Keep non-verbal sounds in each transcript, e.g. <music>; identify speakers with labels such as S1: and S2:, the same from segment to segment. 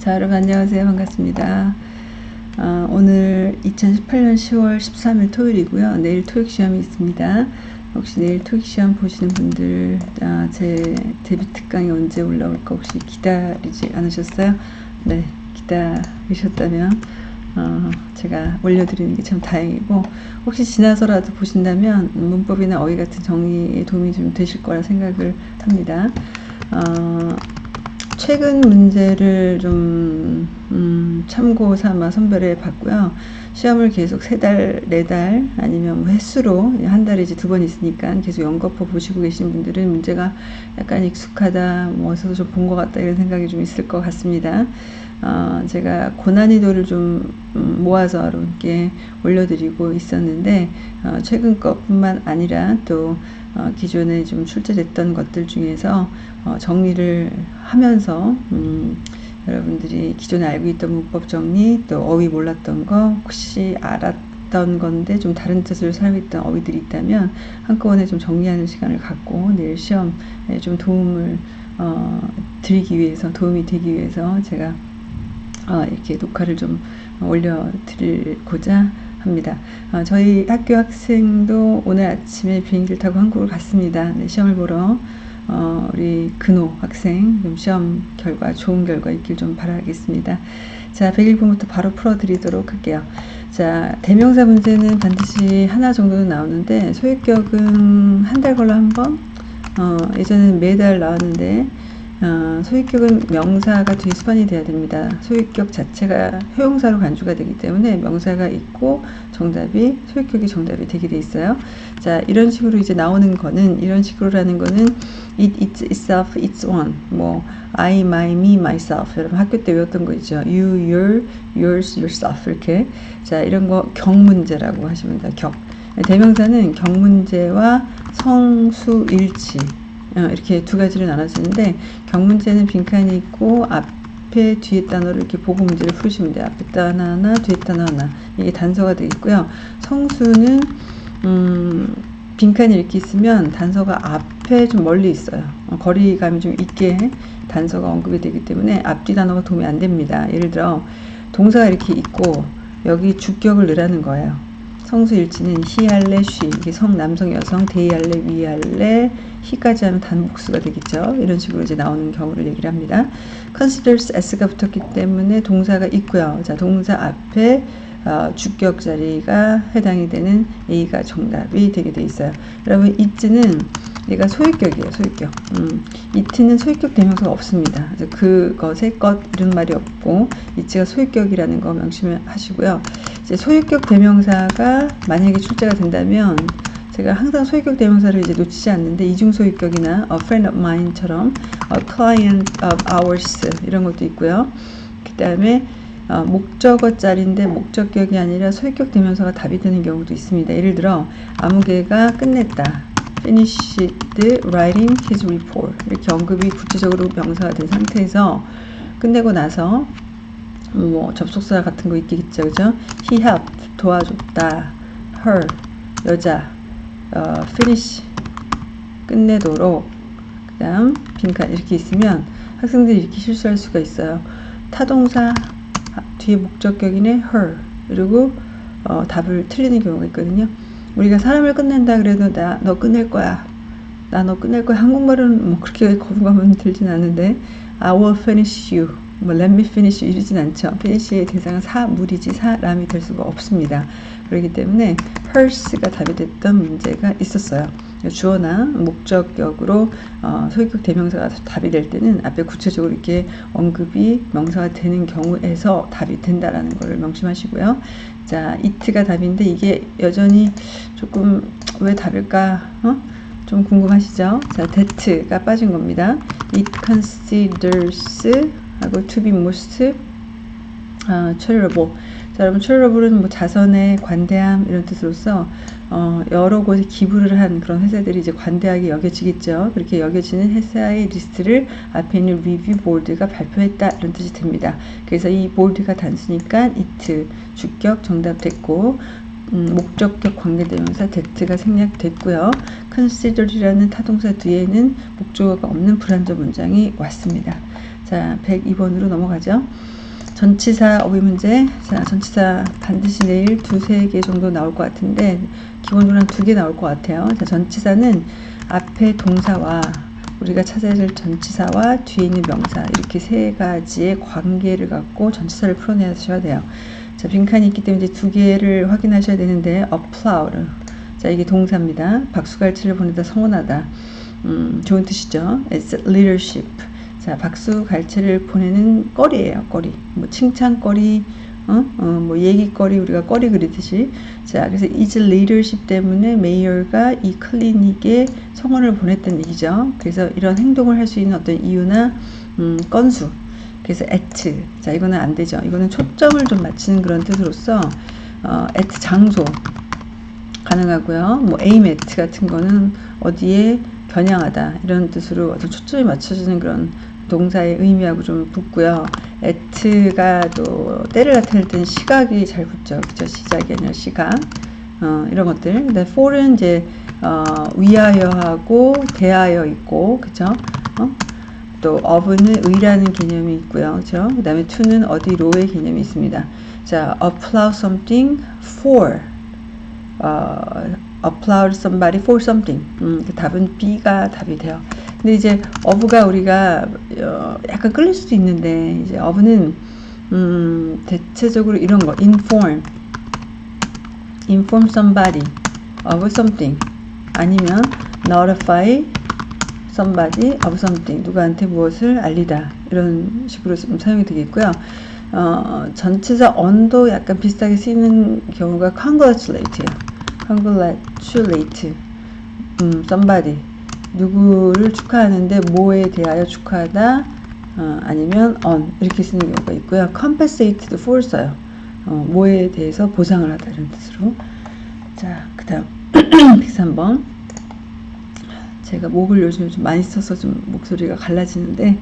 S1: 자 여러분 안녕하세요. 반갑습니다. 어, 오늘 2018년 10월 13일 토요일이고요. 내일 토익 시험이 있습니다. 혹시 내일 토익 시험 보시는 분들 아, 제 데뷔 특강이 언제 올라올까 혹시 기다리지 않으셨어요? 네 기다리셨다면 어, 제가 올려드리는 게 참 다행이고 혹시 지나서라도 보신다면 문법이나 어휘 같은 정리에 도움이 좀 되실 거라 생각을 합니다. 어, 최근 문제를 좀 음, 참고 삼아 선별해 봤고요. 시험을 계속 세 달, 네 달 아니면 뭐 횟수로 한 달에 이제 두번 있으니까 계속 연거푸 보시고 계신 분들은 문제가 약간 익숙하다, 뭐 어디서 좀 본 것 같다 이런 생각이 좀 있을 것 같습니다. 어, 제가 고난이도를 좀 음, 모아서 여러분께 올려드리고 있었는데 어, 최근 것뿐만 아니라 또 어, 기존에 좀 출제됐던 것들 중에서 어, 정리를 하면서 음, 여러분들이 기존에 알고 있던 문법 정리 또 어휘 몰랐던 거 혹시 알았던 건데 좀 다른 살고 있던 어휘들이 있다면 한꺼번에 좀 정리하는 시간을 갖고 내일 시험에 좀 도움을 어, 드리기 위해서 도움이 되기 위해서 제가 어, 이렇게 녹화를 좀 올려드리고자 합니다. 어, 저희 학교 학생도 오늘 아침에 비행기를 타고 한국을 갔습니다. 네, 시험을 보러 어, 우리 근호 학생 시험 결과 좋은 결과 있길 좀 바라겠습니다. 자 101번부터 바로 풀어드리도록 할게요. 자 대명사 문제는 반드시 하나 정도는 나오는데 소유격은 한 달 걸러 한 번? 어, 예전에는 매달 나왔는데 어, 소유격은 명사가 뒤에 수반이 돼야 됩니다. 소유격 자체가 효용사로 간주가 되기 때문에 명사가 있고 정답이 소유격이 정답이 되게 돼 있어요. 자 이런 식으로 이제 나오는 거는 이런 식으로라는 거는 it, it's itself, it's one 뭐 I, my, me, myself 여러분 학교 때 외웠던 거 있죠. you, your, yours, yourself 이렇게 자 이런 거 경문제라고 하시면 돼요. 격 대명사는 경문제와 성수일치 어, 이렇게 두 가지로 나눠지는데 경문제는 빈칸이 있고 앞에 뒤에 단어를 이렇게 보고 문제를 풀으시면 돼요. 앞에 단어 하나, 뒤에 단어 하나 이게 단서가 되겠고요. 성수는 음, 빈칸이 이렇게 있으면 단서가 앞에 좀 멀리 있어요. 어, 거리감이 좀 있게 단서가 언급이 되기 때문에 앞뒤 단어가 도움이 안 됩니다. 예를 들어 동사가 이렇게 있고 여기 주격을 넣으라는 거예요. 성수일치는 히할래 쉬. 이게 성 남성 여성 데이할래 위할래 히까지 하면 단복수가 되겠죠. 이런 식으로 이제 나오는 경우를 얘기를 합니다. Considers s가 붙었기 때문에 동사가 있고요. 자 동사 앞에 어, 주격 자리가 해당이 되는 A가 정답이 되게 돼 있어요. 여러분 it는 얘가 소유격이에요 소유격 음, it는 소유격 대명사가 없습니다 그것의 것 이런 말이 없고 it가 소유격이라는 거 명심하시고요 이제 소유격 대명사가 만약에 출제가 된다면 제가 항상 소유격 대명사를 이제 놓치지 않는데 이중 소유격이나 a friend of mine처럼 a client of ours 이런 것도 있고요. 그 다음에 어, 목적어 짤인데 목적격이 아니라 소유격 대명사가 답이 되는 경우도 있습니다. 예를 들어 아무개가 끝냈다. Finished writing his report. 이렇게 언급이 구체적으로 명사가 된 상태에서 끝내고 나서 뭐 접속사 같은 거 있겠죠 그죠? He helped 도와줬다. Her 여자. 어, finish 끝내도록. 그 다음 빈칸 이렇게 있으면 학생들이 이렇게 실수할 수가 있어요. 타동사 뒤에 목적격이네 her. 그리고 어, 답을 틀리는 경우가 있거든요 우리가 사람을 끝낸다 그래도 나 너 끝낼 거야 나 너 끝낼 거야 한국말은 뭐 그렇게 거부감은 들진 않는데 I will finish you 뭐 let me finish 이러진 않죠. finish의 대상은 사물이지 사람이 될 수가 없습니다. 그렇기 때문에 her's가 답이 됐던 문제가 있었어요. 주어나 목적격으로 어, 소유격 대명사가 답이 될 때는 앞에 구체적으로 이렇게 언급이 명사가 되는 경우에서 답이 된다라는 것을 명심하시고요. 자, it가 답인데 이게 여전히 조금 왜 답일까? 어? 좀 궁금하시죠? 자, that가 빠진 겁니다. It considers 하고 to be most 아, charitable. 자, 여러분 charitable 뭐 자선의 관대함 이런 뜻으로서 어, 여러 곳에 기부를 한 그런 회사들이 이제 관대하게 여겨지겠죠. 그렇게 여겨지는 회사의 리스트를 앞에 있는 review board가 발표했다 이런 뜻이 됩니다. 그래서 이 board가 단수니까 it 주격 정답 됐고 음, 목적격 관계대명사 that가 생략됐고요. consider이라는 타동사 뒤에는 목적어가 없는 불완전 문장이 왔습니다. 자, 102번으로 넘어가죠. 전치사 어휘 문제. 자, 전치사 반드시 내일 두세 개 정도 나올 것 같은데, 기본적으로 한 두 개 나올 것 같아요. 자, 전치사는 앞에 동사와 우리가 찾아야 될 전치사와 뒤에 있는 명사 이렇게 세 가지의 관계를 갖고 전치사를 풀어내셔야 돼요. 자, 빈칸이 있기 때문에 이제 두 개를 확인하셔야 되는데 applaud. 자, 이게 동사입니다. 박수갈채를 보내다 성원하다. 음, 좋은 뜻이죠. It's leadership. 자, 박수갈채를 보내는 거리예요. 거리. 뭐 칭찬거리, 어? 어, 뭐 얘기거리 우리가 거리 그리듯이 자 그래서 is leadership 때문에 메이어가 이 클리닉에 성원을 보냈다는 얘기죠 그래서 이런 행동을 할 수 있는 어떤 이유나 음, 건수 그래서 at 자 이거는 안 되죠 이거는 초점을 좀 맞추는 그런 뜻으로서 어, at 장소 가능하고요 뭐 aim at 같은 거는 어디에 겨냥하다 이런 뜻으로 어떤 초점이 맞춰지는 그런 동사의 의미하고 좀 붙고요. at가 또 때를 나타낼 때는 시각이 잘 붙죠. 그죠? 시작이 아니라 시각. 어, 이런 것들. 근데 for은 이제 어, 위하여하고 대하여 있고, 그죠? 어? 또 of는 의라는 개념이 있고요. 그죠? 그 다음에 to는 어디 로의 개념이 있습니다. 자, applaud something for. 어, applaud somebody for something. 음, 그 답은 B가 답이 돼요. 근데 이제 어부가 우리가 어, 약간 끌릴 수도 있는데 이제 어부는 음, 대체적으로 이런 거 inform, inform somebody of something 아니면 notify somebody of something 누구한테 무엇을 알리다 이런 식으로 좀 사용이 되겠고요. 어, 전체사 on도 약간 비슷하게 쓰이는 경우가 congratulate예요. congratulate 음, somebody 누구를 축하하는데 뭐에 대하여 축하하다 어, 아니면 on 이렇게 쓰는 경우가 있고요. compensate도 for 써요. 어, 뭐에 대해서 보상을 하다 이런 뜻으로 자 그 다음 103번 제가 목을 요즘 좀 많이 써서 좀 목소리가 갈라지는데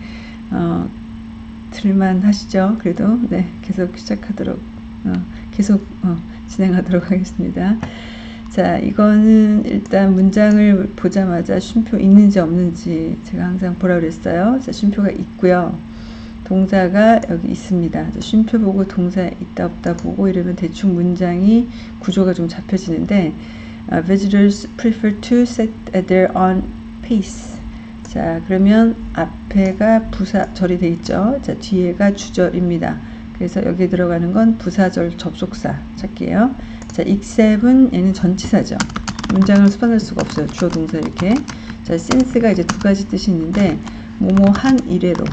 S1: 어, 들만 하시죠 그래도 네 계속 시작하도록 어, 계속 어, 진행하도록 <laughs> 하겠습니다 자, 이거는 일단 문장을 보자마자 쉼표 있는지 없는지 제가 항상 보라 그랬어요. 자, 쉼표가 있고요. 동사가 여기 있습니다. 쉼표 보고 동사 있다 없다 보고 이러면 대충 문장이 구조가 좀 잡혀지는데 uh, visitors prefer to sit at their own pace. 자, 그러면 앞에가 부사절이 돼 있죠. 자, 뒤에가 주절입니다. 그래서 여기 들어가는 건 부사절 접속사 찾기예요. 자, except은 얘는 전치사죠. 문장을 수반할 수가 없어요. 주어 동사 이렇게. 자, since가 이제 두 가지 뜻이 있는데 뭐뭐 한 이래로.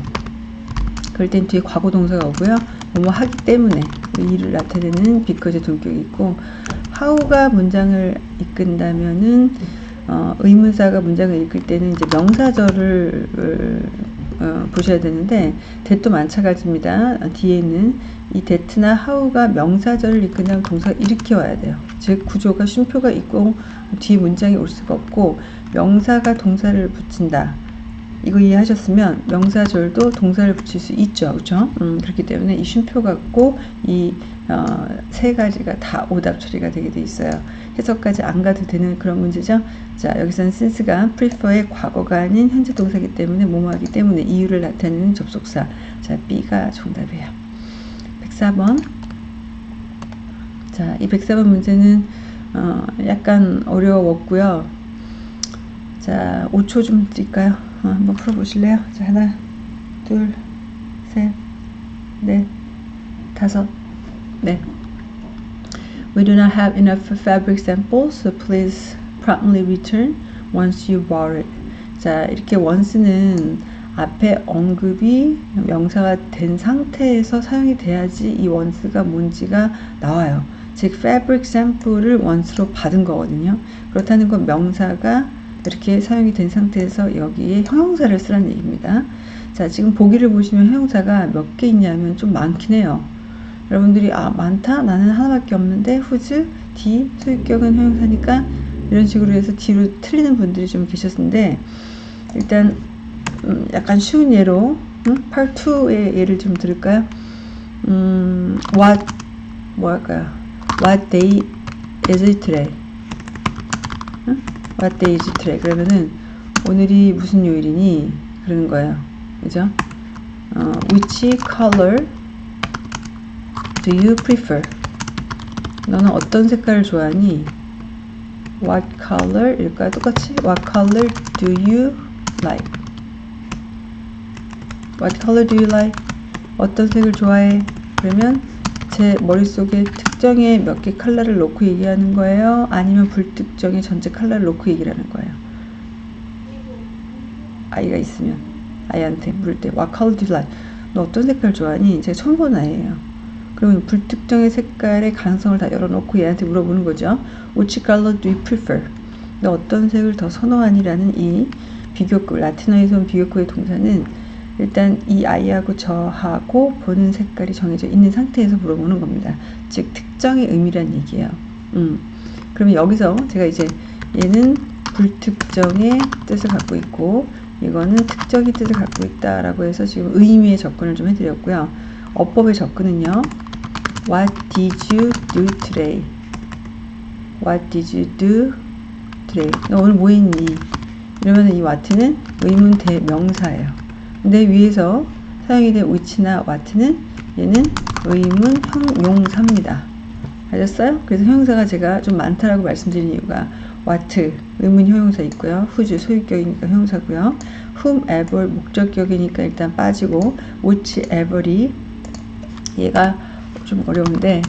S1: 그럴 땐 뒤에 과거 동사가 오고요. 뭐뭐 하기 때문에 일을 나타내는 because 동격이 있고 how가 문장을 이끈다면은 어, 의문사가 문장을 읽을 때는 이제 명사절을 어, 보셔야 되는데 대도 마찬가지입니다. 뒤에는 이 대트나 하우가 명사절을 이끈다면 동사가 이렇게 와야 돼요. 즉 구조가 쉼표가 있고 뒤에 문장이 올 수가 없고 명사가 동사를 붙인다. 이거 이해하셨으면 명사절도 동사를 붙일 수 있죠. 그렇죠? 음, 그렇기 때문에 이 쉼표 갖고 이 세 어, 가지가 다 오답 처리가 되게 돼 있어요. 해석까지 안 가도 되는 그런 문제죠. 자, 여기서는 since가 prefer의 과거가 아닌 현재 동사기 때문에 뭐뭐하기 때문에 이유를 나타내는 접속사. 자, B가 정답이에요. 104번. 자, 이 104번 문제는 어, 약간 어려웠고요. 자, 5초 좀 드릴까요? 어, 한번 풀어보실래요? 자, 하나, 둘, 셋, 넷, 다섯, 네. We do not have enough fabric samples, so please promptly return once you bought it. 자, 이렇게 once는 앞에 언급이 명사가 된 상태에서 사용이 돼야지 이 once가 뭔지가 나와요. 즉, fabric sample을 once로 받은 거거든요. 그렇다는 건 명사가 이렇게 사용이 된 상태에서 여기에 형용사를 쓰라는 얘기입니다. 자, 지금 보기를 보시면 형용사가 몇 개 있냐면 좀 많긴 해요. 여러분들이 아 많다? 나는 하나밖에 없는데 후즈, D, 소유격은 형용사니까 이런 식으로 해서 뒤로 틀리는 분들이 좀 계셨는데 일단 음, 약간 쉬운 예로 음? Part 2의 예를 좀 들을까요? 음, what 뭐 할까요? What day is it today? 음? What day is it today? 그러면은 오늘이 무슨 요일이니? 그러는 거예요. 그죠? 어, which color do you prefer? 너는 어떤 색깔을 좋아하니? What color? 일까요? 똑같이? What color do you like? What color do you like? 어떤 색을 좋아해? 그러면 제 머릿속에 특정의 몇 개 컬러를 놓고 얘기하는 거예요? 아니면 불특정의 전체 컬러를 놓고 얘기를 하는 거예요? 아이가 있으면 아이한테 물을 때 What color do you like? 너 어떤 색깔 좋아하니? 제가 처음 본 아이예요. 그러면 불특정의 색깔의 가능성을 다 열어놓고 얘한테 물어보는 거죠. Which color do you prefer? 너 어떤 색을 더 선호하니라는 이 비교급, 라틴어에서 온 비교급의 동사는 일단 이 아이하고 저하고 보는 색깔이 정해져 있는 상태에서 물어보는 겁니다. 즉 특정의 의미란 얘기예요. 음. 그러면 여기서 제가 이제 얘는 불특정의 뜻을 갖고 있고 이거는 특정의 뜻을 갖고 있다라고 해서 지금 의미의 접근을 좀 해드렸고요. 어법의 접근은요. What did you do today? What did you do today? 너 오늘 뭐 했니? 이러면 이 what는 의문 대명사예요. 근데 위에서 사용이 된 which나 what는 얘는 의문 형용사입니다. 알겠어요? 그래서 형용사가 제가 좀 많다라고 말씀드린 이유가 what 의문 형용사 있고요. whose 소유격이니까 형용사고요. whomever 목적격이니까 일단 빠지고 whichever이 얘가 좀 어려운데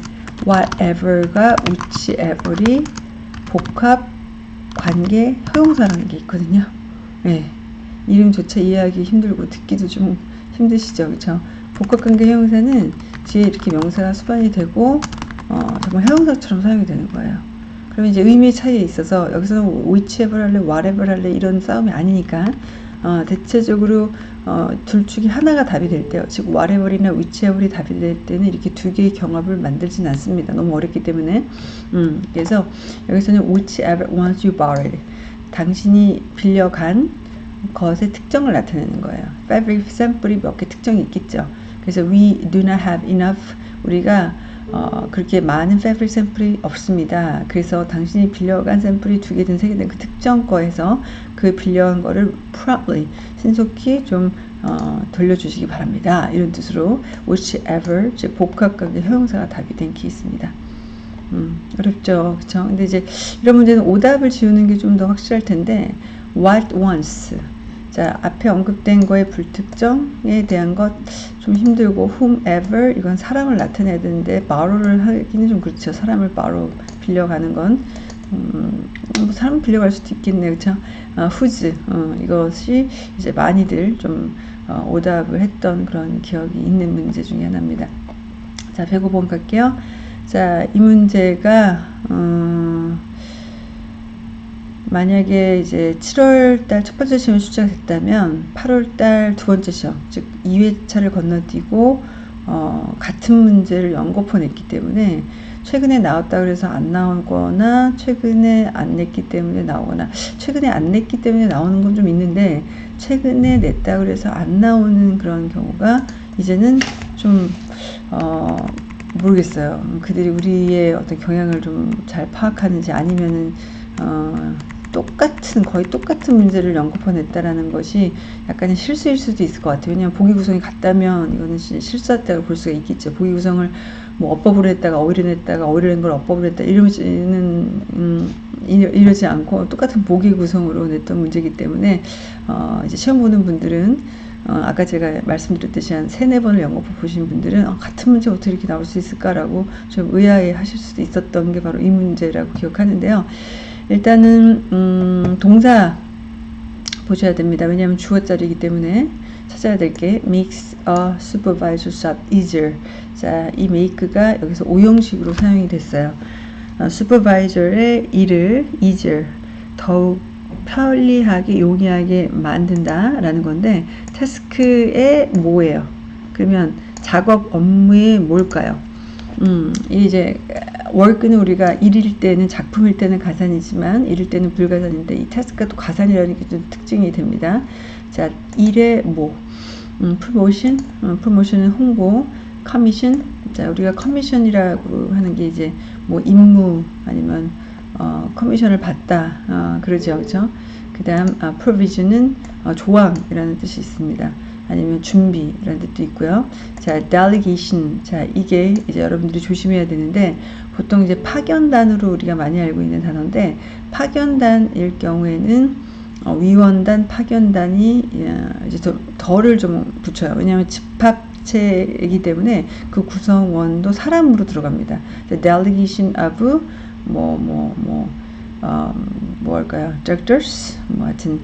S1: whatever가 whichever이 복합 관계 형용사라는 게 있거든요. 네. 이름조차 이해하기 힘들고 듣기도 좀 힘드시죠, 그렇죠? 복합관계 형용사는 뒤에 이렇게 명사가 수반이 되고 어, 정말 형용사처럼 사용이 되는 거예요. 그러면 이제 의미의 차이에 있어서 여기서는 whichever 할래, whatever 할래 이런 싸움이 아니니까 어, 대체적으로 어, 둘 중에 하나가 답이 될 때요. 즉 whatever이나 whichever이 답이 될 때는 이렇게 두 개의 경합을 만들진 않습니다. 너무 어렵기 때문에. 음, 그래서 여기서는 whichever ones you borrowed. 당신이 빌려간 것의 특정을 나타내는 거예요. fabric 샘플이 몇 개 특정이 있겠죠. 그래서 we do not have enough 우리가 어, 그렇게 많은 fabric 샘플이 없습니다. 그래서 당신이 빌려간 샘플이 두 개든 세 개든 그 특정 거에서 그 빌려간 거를 promptly 신속히 좀 어, 돌려주시기 바랍니다. 이런 뜻으로 whichever 즉 복합관계 형용사가 답이 된 케이스입니다. 음, 어렵죠, 그렇죠? 근데 이제 이런 문제는 오답을 지우는 게 좀 더 확실할 텐데 what once 자, 앞에 언급된 거의 불특정에 대한 것 좀 힘들고 whomever 이건 사람을 나타내야 되는데 borrow를 하기는 좀 그렇죠. 사람을 borrow 빌려가는 건 음, 뭐 사람 빌려갈 수도 있겠네요. 그쵸? 어, whose 어, 이것이 이제 많이들 좀 어, 오답을 했던 그런 기억이 있는 문제 중에 하나입니다. 자, 105번 갈게요. 자, 이 문제가 어, 만약에 이제 7월 달 첫 번째 시험이 출제됐다면 8월 달 두 번째 시험, 즉 2회차를 건너뛰고 어, 같은 문제를 연거푸 냈기 때문에 최근에 나왔다 그래서 안 나오거나 최근에 안 냈기 때문에 나오거나 최근에 안 냈기 때문에 나오는 건 좀 있는데 최근에 냈다 그래서 안 나오는 그런 경우가 이제는 좀 어, 모르겠어요. 그들이 우리의 어떤 경향을 좀 잘 파악하는지 아니면은 어, 똑같은 거의 똑같은 문제를 연거푸 냈다라는 것이 약간의 실수일 수도 있을 것 같아요. 왜냐하면 보기 구성이 같다면 이거는 실수했다고 볼 수가 있겠죠. 보기 구성을 뭐 어법으로 했다가 어휘를 했다가 어휘를 한걸 어법으로 했다 이러지는 음, 이러지 않고 똑같은 보기 구성으로 냈던 문제이기 때문에 어, 이제 시험 보는 분들은 어, 아까 제가 말씀드렸듯이 한 세네 번을 연거푸 보신 분들은 어, 같은 문제 어떻게 이렇게 나올 수 있을까라고 좀 의아해 하실 수도 있었던 게 바로 이 문제라고 기억하는데요. 일단은 음, 동사 보셔야 됩니다. 왜냐하면 주어자리이기 때문에 찾아야 될 게 makes a supervisor job easier. 자, 이 make가 여기서 오형식으로 사용이 됐어요. 어, supervisor의 일을 easier, 더욱 편리하게 용이하게 만든다 라는 건데 task의 뭐예요? 그러면 작업 업무의 뭘까요? 음, 이제 work는 우리가 일일 때는 작품일 때는 가산이지만 일일 때는 불가산인데 이 task가 또 가산이라는 게 좀 특징이 됩니다. 자, 일의 뭐 음, 프로모션, 어, promotion은 홍보, 커미션. 자, 우리가 commission이라고 하는 게 이제 뭐 임무 아니면 어, commission을 받다 어, 그러죠, 그렇죠? 그다음 아, provision은 어, 조항이라는 뜻이 있습니다. 아니면 준비라는 뜻도 있고요. 자, delegation. 자, 이게 이제 여러분들이 조심해야 되는데 보통 이제 파견단으로 우리가 많이 알고 있는 단어인데 파견단일 경우에는 어, 위원단, 파견단이 예, 이제 더, 덜을 좀 붙여요. 왜냐하면 집합체이기 때문에 그 구성원도 사람으로 들어갑니다. delegation of 뭐 뭐뭐 어, 뭐 할까요? directors 뭐 하여튼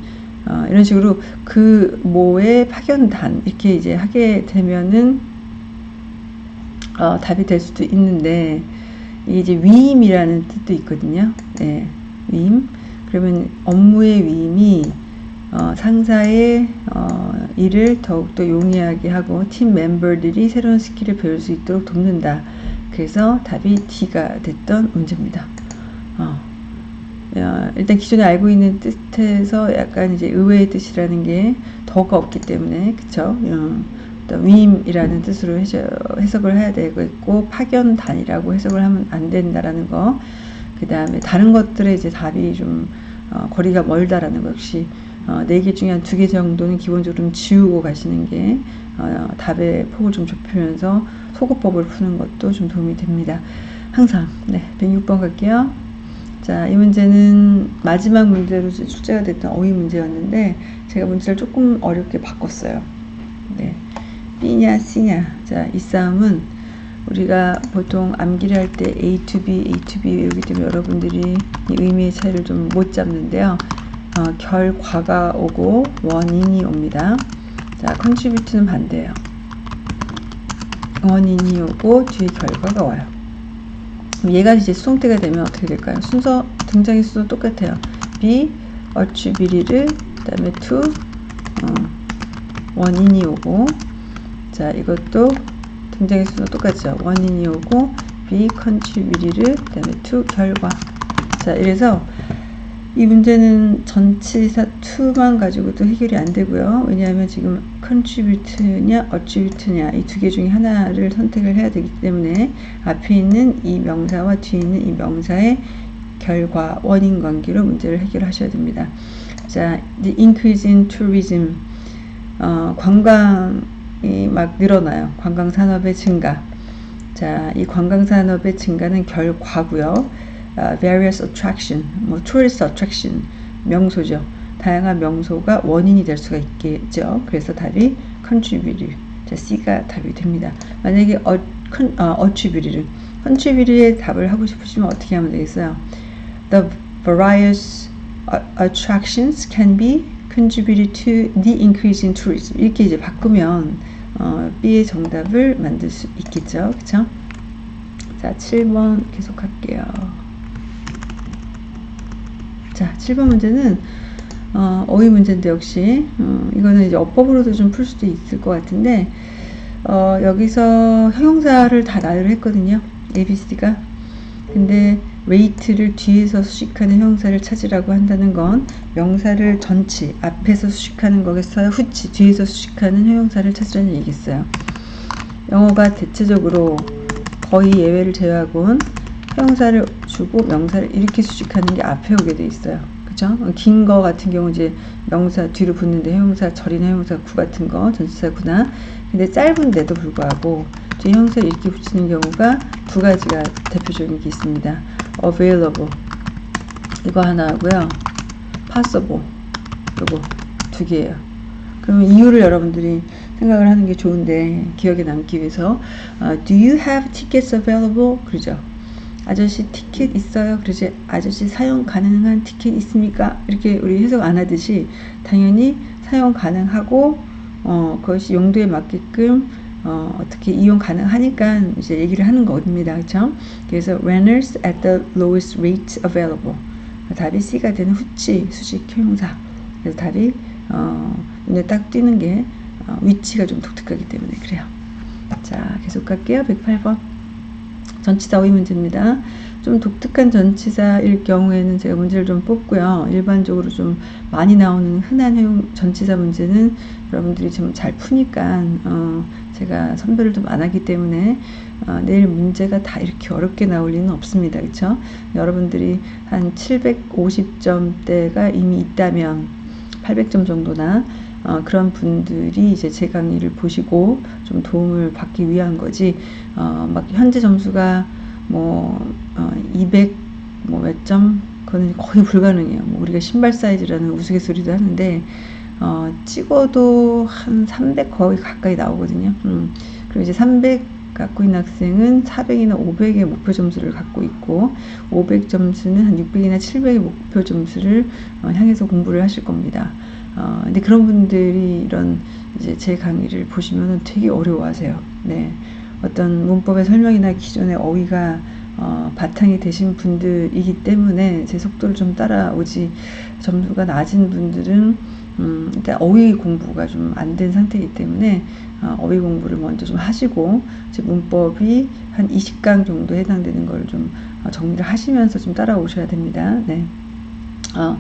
S1: 어, 이런 식으로 그 뭐의 파견단 이렇게 이제 하게 되면은 어, 답이 될 수도 있는데 이제 위임이라는 뜻도 있거든요. 네, 위임. 그러면 업무의 위임이 어, 상사의 어, 일을 더욱더 용이하게 하고 팀 멤버들이 새로운 skill을 배울 수 있도록 돕는다. 그래서 답이 D가 됐던 문제입니다. 어, 일단 기존에 알고 있는 뜻에서 약간 이제 의외의 뜻이라는 게 더가 없기 때문에 그쵸? 어, 위임이라는 뜻으로 해석을 해야 되고 파견단이라고 해석을 하면 안 된다라는 거. 그 다음에 다른 것들의 이제 답이 좀 어, 거리가 멀다라는 것 역시 어, 네개 중에 한 두 개 정도는 기본적으로 좀 지우고 가시는 게 어, 답의 폭을 좀 좁히면서 소거법을 푸는 것도 좀 도움이 됩니다. 항상 네 106번 갈게요. 자, 이 문제는 마지막 문제로 출제가 됐던 어휘 문제였는데 제가 문제를 조금 어렵게 바꿨어요. 네. B냐 C냐 자 이 싸움은 우리가 보통 암기를 할 때 A to B, A to B 외우기 때문에 여러분들이 이 의미의 차이를 좀 못 잡는데요. 어, 결과가 오고 원인이 옵니다. 자, contribute는 반대예요. 원인이 오고 뒤에 결과가 와요. 얘가 이제 수동태가 되면 어떻게 될까요? 순서 등장의 순서 똑같아요. be, attribute를 그다음에 to 어, 원인이 오고 자 이것도 등장의 수도 똑같죠. 원인이 오고 be contributed 그 다음에 to 결과 자 이래서 이 문제는 전치사 to만 가지고도 해결이 안 되고요. 왜냐하면 지금 contribute냐 attribute냐 이 두 개 중에 하나를 선택을 해야 되기 때문에 앞에 있는 이 명사와 뒤에 있는 이 명사의 결과 원인 관계로 문제를 해결하셔야 됩니다. 자, the increase in tourism 어, 관광 막 늘어나요. 관광 산업의 증가. 자, 이 관광 산업의 증가는 결과고요. Uh, various attraction, 뭐 tourist attraction 명소죠. 다양한 명소가 원인이 될 수가 있겠죠. 그래서 답이 contribute. 자, C가 답이 됩니다. 만약에 어, con, 어, attribute를 contribute의 답을 하고 싶으시면 어떻게 하면 되겠어요? The various attractions can be contributed to the increase in tourism. 이렇게 이제 바꾸면 어, B의 정답을 만들 수 있겠죠. 그쵸? 자, 7번 계속 할게요. 자, 7번 문제는 어, 어휘 문제인데 역시 어, 이거는 이제 어법으로도 좀 풀 수도 있을 것 같은데 어, 여기서 형용사를 다 나열을 했거든요. ABC가. 근데 weight를 뒤에서 수식하는 형용사를 찾으라고 한다는 건 명사를 전치 앞에서 수식하는 거겠어요? 후치 뒤에서 수식하는 형용사를 찾으라는 얘기겠어요. 영어가 대체적으로 거의 예외를 제외하고는 형용사를 주고 명사를 이렇게 수식하는 게 앞에 오게 돼 있어요. 그죠? 긴 거 같은 경우 이제 명사 뒤로 붙는데 형용사 절이나 형용사 구 같은 거 전치사 구나 근데 짧은데도 불구하고 뒤에 형사를 이렇게 붙이는 경우가 두 가지가 대표적인 게 있습니다. Available 이거 하나 하고요. possible 이거 두 개예요. 그러면 이유를 여러분들이 생각을 하는 게 좋은데 기억에 남기 위해서 uh, Do you have tickets available? 그러죠. 아저씨 티켓 있어요? 그러지 아저씨 사용 가능한 티켓 있습니까? 이렇게 우리 해석 안 하듯이 당연히 사용 가능하고 어, 그것이 용도에 맞게끔 어, 어떻게 이용 가능하니까 이제 얘기를 하는 겁니다. 그렇죠? 그래서 renters at the lowest rate available. 답이 C가 되는 후치 수식 형용사. 그래서 답이 어, 눈에 딱 띄는 게 어, 위치가 좀 독특하기 때문에 그래요. 자, 계속 갈게요. 108번. 전치사 어휘 문제입니다. 좀 독특한 전치사일 경우에는 제가 문제를 좀 뽑고요. 일반적으로 좀 많이 나오는 흔한 전치사 문제는 여러분들이 좀 잘 푸니까 어, 제가 선별을 좀 안 하기 때문에 어, 내일 문제가 다 이렇게 어렵게 나올 리는 없습니다. 그렇죠? 여러분들이 한 750점대가 이미 있다면 800점 정도나 어, 그런 분들이 이제 제 강의를 보시고 좀 도움을 받기 위한 거지 어, 막 현재 점수가 뭐 어, 200 뭐몇 점 그거는 거의 불가능해요. 뭐 우리가 신발 사이즈라는 우스갯소리도 하는데 어, 찍어도 한 300 거의 가까이 나오거든요. 음, 그리고 이제 300 갖고 있는 학생은 400이나 500의 목표 점수를 갖고 있고 500 점수는 한 600이나 700의 목표 점수를 어, 향해서 공부를 하실 겁니다. 어, 근데 그런 분들이 이런 이제 제 강의를 보시면은 되게 어려워하세요. 네. 어떤 문법의 설명이나 기존의 어휘가 어, 바탕이 되신 분들이기 때문에 제 속도를 좀 따라오지 점수가 낮은 분들은 음, 일단 어휘 공부가 좀 안 된 상태이기 때문에 어, 어휘 공부를 먼저 좀 하시고 제 문법이 한 20강 정도 해당되는 걸좀 어, 정리를 하시면서 좀 따라오셔야 됩니다. 네. 어,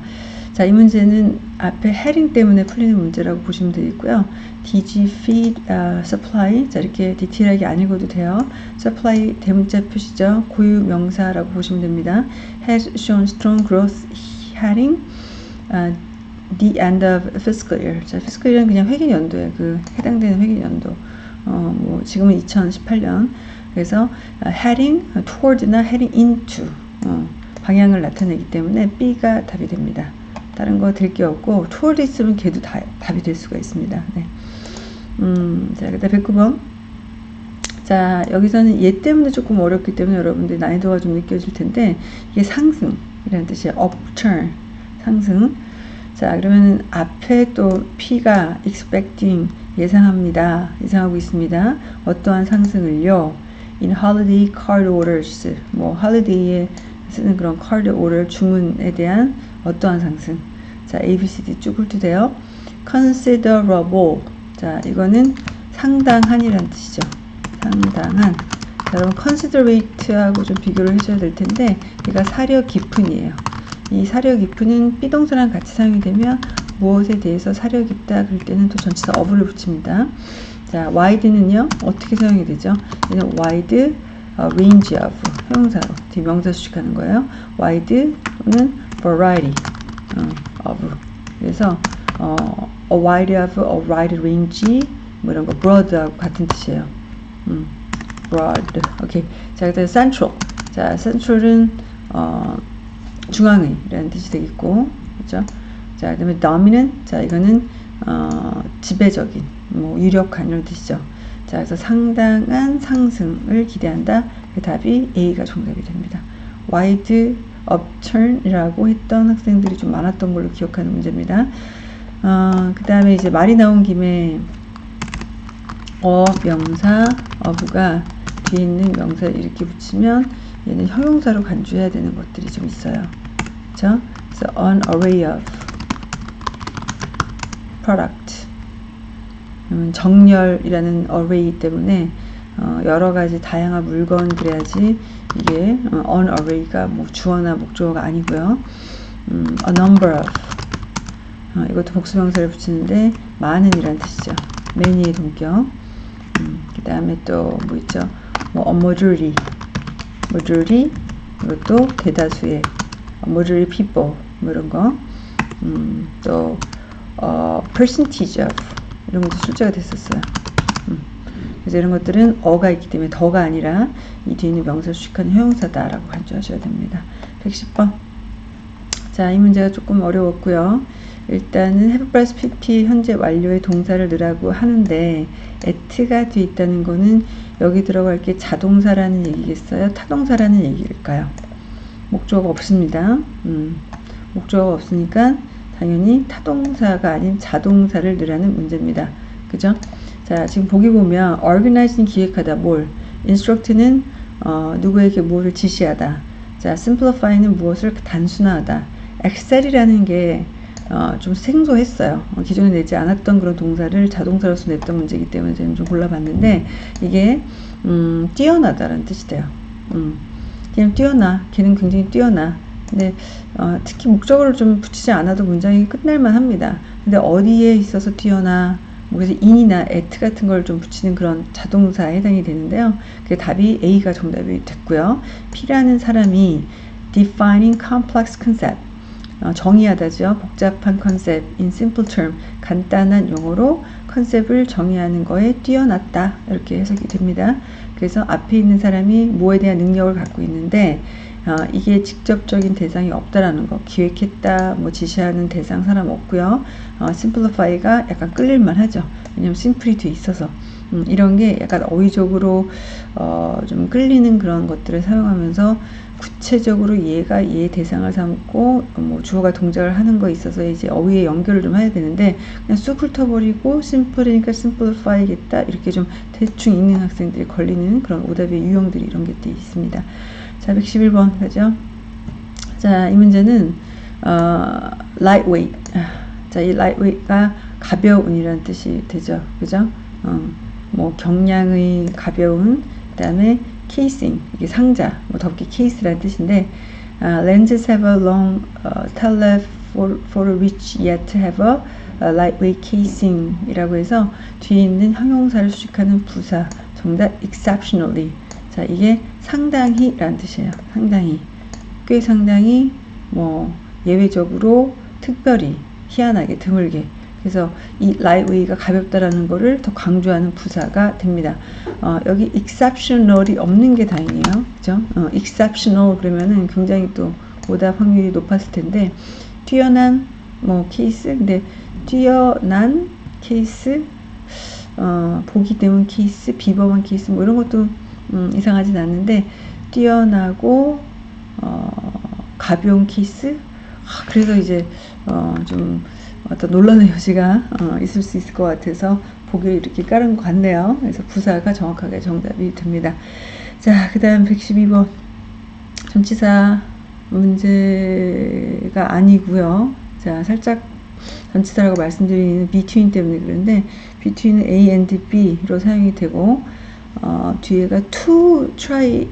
S1: 자, 이 문제는 앞에 헤링 때문에 풀리는 문제라고 보시면 되겠고요. DG feed uh, supply 자 이렇게 디테일하게 안 읽어도 돼요. supply 대문자 표시죠. 고유 명사라고 보시면 됩니다. has shown strong growth heading uh, the end of fiscal year. 자, fiscal year은 그냥 회계 연도에 그 해당되는 회계 연도. 어, 뭐 지금은 2018년. 그래서 uh, heading toward나 heading into 어, 방향을 나타내기 때문에 B가 답이 됩니다. 다른 거 될 게 없고 toward 있으면 걔도 다, 답이 될 수가 있습니다. 네. 음, 자, 그다음 109번. 자, 여기서는 얘 때문에 조금 어렵기 때문에 여러분들 난이도가 좀 느껴질 텐데 이게 상승이라는 뜻이에요. upturn. 상승. 자, 그러면 앞에 또 P가 expecting 예상합니다. 예상하고 있습니다. 어떠한 상승을요. in holiday card orders. 뭐 holiday에 쓰는 그런 card order 주문에 대한 어떠한 상승. 자, A, B, C, D 쭉 훑으세요. considerable. 자, 이거는 상당한이란 뜻이죠. 상당한. 자, 여러분 considerate하고 좀 비교를 해줘야 될 텐데 얘가 사려 깊은이에요. 이 사려 깊은은 비동사랑 같이 사용이 되면 무엇에 대해서 사려 깊다 그럴 때는 또 전치사 어부를 붙입니다. 자, wide는요 어떻게 사용이 되죠? 얘는 wide uh, range of 형용사로 뒤 명사 수식하는 거예요. wide 또는 variety 어, of 그래서 어, a wide of a wide range 뭐 이런 거 broad하고 같은 뜻이에요. 음, broad 오케이 자 그다음 central 자 central은 어, 중앙의라는 뜻이 되겠고 그렇죠? 자 그다음에 dominant 자 이거는 어, 지배적인 뭐 유력한 이런 뜻이죠. 자 그래서 상당한 상승을 기대한다. 그 답이 A가 정답이 됩니다. wide upturn이라고 했던 학생들이 좀 많았던 걸로 기억하는 문제입니다. 어, 그 다음에 이제 말이 나온 김에 어 명사 어부가 뒤에 있는 명사를 이렇게 붙이면 얘는 형용사로 간주해야 되는 것들이 좀 있어요. 그쵸? 그래서 an array of product 정렬이라는 array 때문에 어, 여러 가지 다양한 물건들해야지 이게 어, an array가 뭐 주어나 목적어가 아니고요. 음, a number of 어, 이것도 복수명사를 붙이는데 많은이란 뜻이죠. many의 동격. 음, 그 다음에 또 뭐 있죠? 뭐 a majority, majority 이것도 대다수의 majority people 뭐 이런 거. 음, 또 어, percentage of 이런 것도 출제가 됐었어요. 음. 그래서 이런 것들은 어가 있기 때문에 더가 아니라 이 뒤에 있는 명사를 수식하는 형용사다라고 간주하셔야 됩니다. 110번. 자, 이 문제가 조금 어려웠고요. 일단은 have plus pp 현재 완료의 동사를 넣으라고 하는데 at가 뒤에 있다는 거는 여기 들어갈 게 자동사라는 얘기겠어요? 타동사라는 얘기일까요? 목적어가 없습니다. 음, 목적어가 없으니까 당연히 타동사가 아닌 자동사를 넣으라는 문제입니다. 그죠? 자, 지금 보기 보면 organize는 기획하다, 뭘. instruct는 어, 누구에게 무엇을 지시하다. 자, simplify는 무엇을 단순화하다. excel이라는 게 어, 좀 생소했어요. 어, 기존에 내지 않았던 그런 동사를 자동사로서 냈던 문제이기 때문에 저는 좀 골라봤는데 이게 음, 뛰어나다라는 뜻이 돼요. 음, 그냥 뛰어나. 걔는 굉장히 뛰어나. 근데 어, 특히 목적어를 좀 붙이지 않아도 문장이 끝날만 합니다. 근데 어디에 있어서 뛰어나 뭐 그래서 in이나 at 같은 걸 좀 붙이는 그런 자동사에 해당이 되는데요. 그 답이 A가 정답이 됐고요. P라는 사람이 defining complex concept 어, 정의하다죠. 복잡한 컨셉, in simple term, 간단한 용어로 컨셉을 정의하는 거에 뛰어났다. 이렇게 해석이 됩니다. 그래서 앞에 있는 사람이 뭐에 대한 능력을 갖고 있는데 어, 이게 직접적인 대상이 없다라는 거 기획했다 뭐 지시하는 대상 사람 없고요. 어, simplify가 약간 끌릴만 하죠. 왜냐면 심플이 돼 있어서. 음, 이런 게 약간 어휘적으로 어, 좀 끌리는 그런 것들을 사용하면서 구체적으로 얘가 얘 대상을 삼고 뭐 주어가 동작을 하는 거 있어서 이제 어휘의 연결을 좀 해야 되는데 그냥 쑥 훑어버리고 심플이니까 심플리파이겠다 이렇게 좀 대충 읽는 학생들이 걸리는 그런 오답의 유형들이 이런 게 있습니다. 자 111번 가죠. 자이 문제는 어, lightweight 자이 lightweight가 가벼운이라는 뜻이 되죠. 그죠? 어, 뭐 경량의 가벼운 그 다음에 casing 이게 상자 뭐 덮개 case라는 뜻인데 uh, lenses have a long uh, telephoto which yet have a, a lightweight casing 이라고 해서 뒤에 있는 형용사를 수식하는 부사 정답 exceptionally 자 이게 상당히 라는 뜻이에요 상당히 꽤 상당히 뭐 예외적으로 특별히 희한하게 드물게 그래서 이 lightweight가 가볍다라는 거를 더 강조하는 부사가 됩니다. 어, 여기 exceptional이 없는 게 다행이에요. 그죠? 어, exceptional 그러면은 굉장히 또 오답 확률이 높았을 텐데 뛰어난 뭐 케이스 근데 뛰어난 케이스 어, 보기 때문 케이스 비범한 케이스 뭐 이런 것도 음, 이상하진 않는데 뛰어나고 어, 가벼운 케이스 아, 그래서 이제 어, 좀 어떤 논란의 여지가 어, 있을 수 있을 것 같아서 보기를 이렇게 깔은 것 같네요. 그래서 부사가 정확하게 정답이 됩니다. 자, 그 다음 112번. 전치사 문제가 아니고요. 자, 살짝 전치사라고 말씀드리는 between 때문에 그런데 between은 A and B로 사용이 되고 어, 뒤에가 to try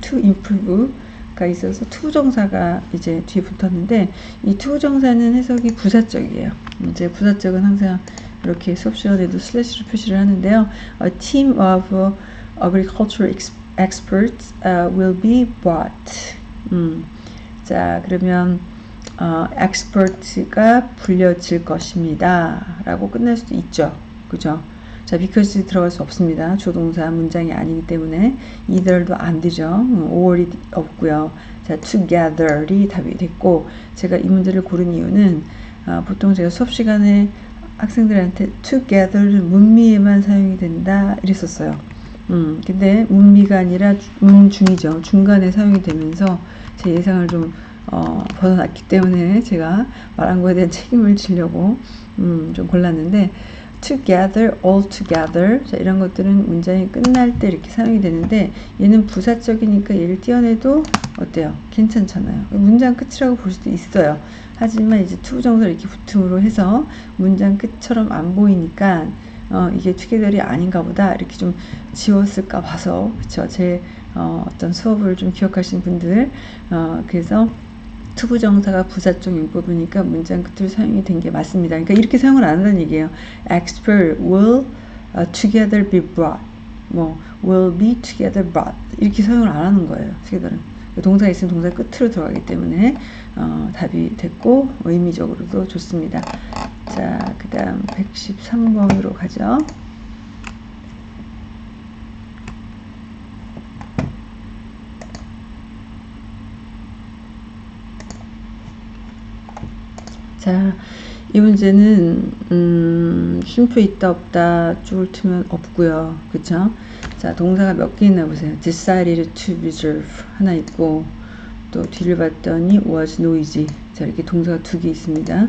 S1: to improve 가 있어서 to부정사가 이제 뒤에 붙었는데 이 to부정사는 해석이 부사적이에요. 이제 부사적은 항상 이렇게 수업 시간에도 슬래시로 표시를 하는데요. A team of agricultural experts uh, will be brought. 음, 자 그러면 어, expert가 불려질 것입니다. 라고 끝날 수도 있죠. 그죠? 자, because 들어갈 수 없습니다. 조동사 문장이 아니기 때문에 either도 안 되죠. or이 없고요. 자, together이 답이 됐고 제가 이 문제를 고른 이유는 아, 보통 제가 수업 시간에 학생들한테 together는 문미에만 사용이 된다 이랬었어요. 음, 근데 문미가 아니라 문중이죠. 중간에 사용이 되면서 제 예상을 좀 어, 벗어났기 때문에 제가 말한 거에 대한 책임을 지려고 음, 좀 골랐는데 together, all together 자, 이런 것들은 문장이 끝날 때 이렇게 사용이 되는데 얘는 부사적이니까 얘를 띄어내도 어때요? 괜찮잖아요. 문장 끝이라고 볼 수도 있어요. 하지만 이제 to 정사 이렇게 붙음으로 해서 문장 끝처럼 안 보이니까 어, 이게 together이 아닌가 보다 이렇게 좀 지웠을까 봐서 그쵸 제 어, 어떤 수업을 좀 기억하시는 분들 어, 그래서 투부 정사가 부사적 용법이니까 문장 끝으로 사용이 된 게 맞습니다. 그러니까 이렇게 사용을 안 한다는 얘기예요. expert will uh, together be brought. 뭐 will be together brought. 이렇게 사용을 안 하는 거예요. together은. 동사 있으면 동사 끝으로 들어가기 때문에 어, 답이 됐고 의미적으로도 좋습니다. 자, 그 다음 113번으로 가죠. 자, 이 문제는 음, 쉼표 있다 없다 줄 트면 없고요. 그쵸? 자, 동사가 몇 개 있나 보세요. decided to reserve 하나 있고 또 뒤를 봤더니 was noisy 자, 이렇게 동사가 두 개 있습니다.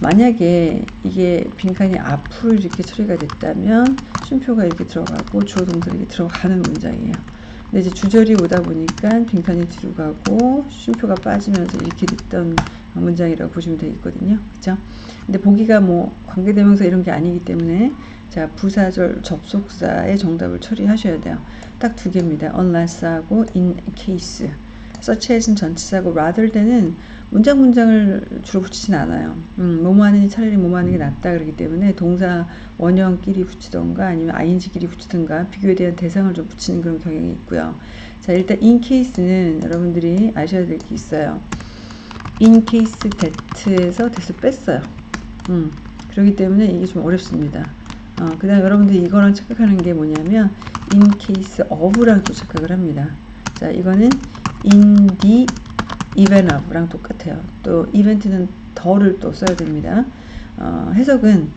S1: 만약에 이게 빈칸이 앞으로 이렇게 처리가 됐다면 쉼표가 이렇게 들어가고 주어 동사 이렇게 들어가는 문장이에요. 근데 이제 주절이 오다 보니까 빈칸이 뒤로 가고 쉼표가 빠지면서 이렇게 됐던 문장이라고 보시면 되겠거든요. 그죠? 근데 보기가 뭐 관계대명사 이런 게 아니기 때문에 자 부사절 접속사의 정답을 처리하셔야 돼요. 딱 두 개입니다. unless하고 in case. such as는 전치사고 rather than은 문장 문장을 주로 붙이진 않아요. 음, 뭐뭐 하느니 차라리 뭐뭐 하는 게 낫다 그러기 때문에 동사 원형끼리 붙이던가 아니면 ing끼리 붙이던가 비교에 대한 대상을 좀 붙이는 그런 경향이 있고요. 자 일단 in case는 여러분들이 아셔야 될 게 있어요. Case that에서 that을 뺐어요. 음, 그렇기 때문에 이게 좀 어렵습니다. 어, 그 다음 여러분들이 이거랑 착각하는 게 뭐냐면 case of랑 또 착각을 합니다. 자, 이거는 in event of랑 똑같아요. 또 event는 더를 또 써야 됩니다. 어, 해석은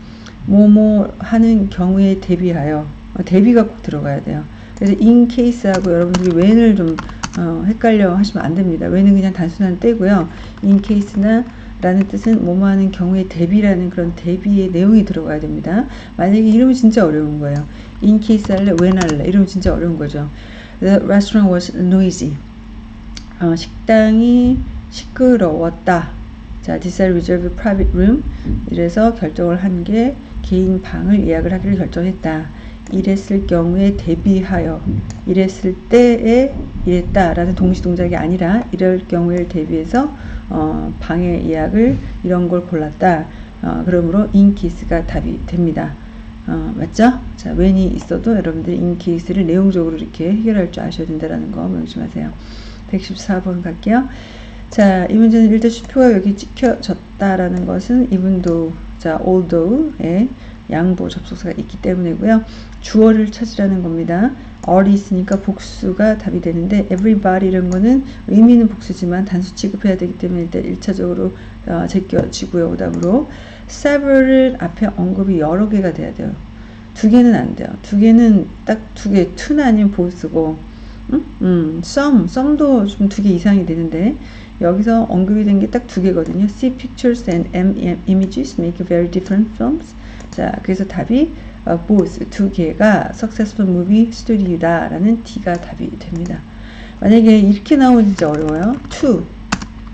S1: 뭐뭐 하는 경우에 대비하여 어, 대비가 꼭 들어가야 돼요. 그래서 in case하고 여러분들이 when을 좀 어, 헷갈려 하시면 안 됩니다. when은 그냥 단순한 때고요. in case나 라는 뜻은 뭐뭐 하는 경우에 대비라는 그런 대비의 내용이 들어가야 됩니다. 만약에 이름이 진짜 어려운 거예요. in case 할래, when 할래 이러면 진짜 어려운 거죠. The restaurant was noisy. 어, 식당이 시끄러웠다. 자, decide reserve private room. 이래서 결정을 한 게 개인 방을 예약을 하기를 결정했다. 이랬을 경우에 대비하여 이랬을 때에 이랬다라는 동시 동작이 아니라 이럴 경우에 대비해서 어, 방의 예약을 이런 걸 골랐다. 어, 그러므로 인키스가 답이 됩니다. 어, 맞죠? 자, when이 있어도 여러분들이 인키스를 내용적으로 이렇게 해결할 줄 아셔야 된다는 거 명심하세요. 114번 갈게요. 자, 이 문제는 일단 수표가 여기 찍혀졌다라는 것은 이분도 자, although의 양보 접속사가 있기 때문이고요. 주어를 찾으라는 겁니다. all이 있으니까 복수가 답이 되는데 everybody 이런 거는 의미는 복수지만 단수 취급해야 되기 때문에 일단 1차적으로 어, 제껴지고요. 오답으로 several을 앞에 언급이 여러 개가 돼야 돼요. 두 개는 안 돼요. 두 개는 딱 두 개, to는 아니면 보스고 음? 음, some, some도 좀 두 개 이상이 되는데 여기서 언급이 된 게 딱 두 개거든요. See pictures and images make very different films. 자, 그래서 답이 어, both 두 개가 successful movie story다라는 D가 답이 됩니다. 만약에 이렇게 나오면 진짜 어려워요. two,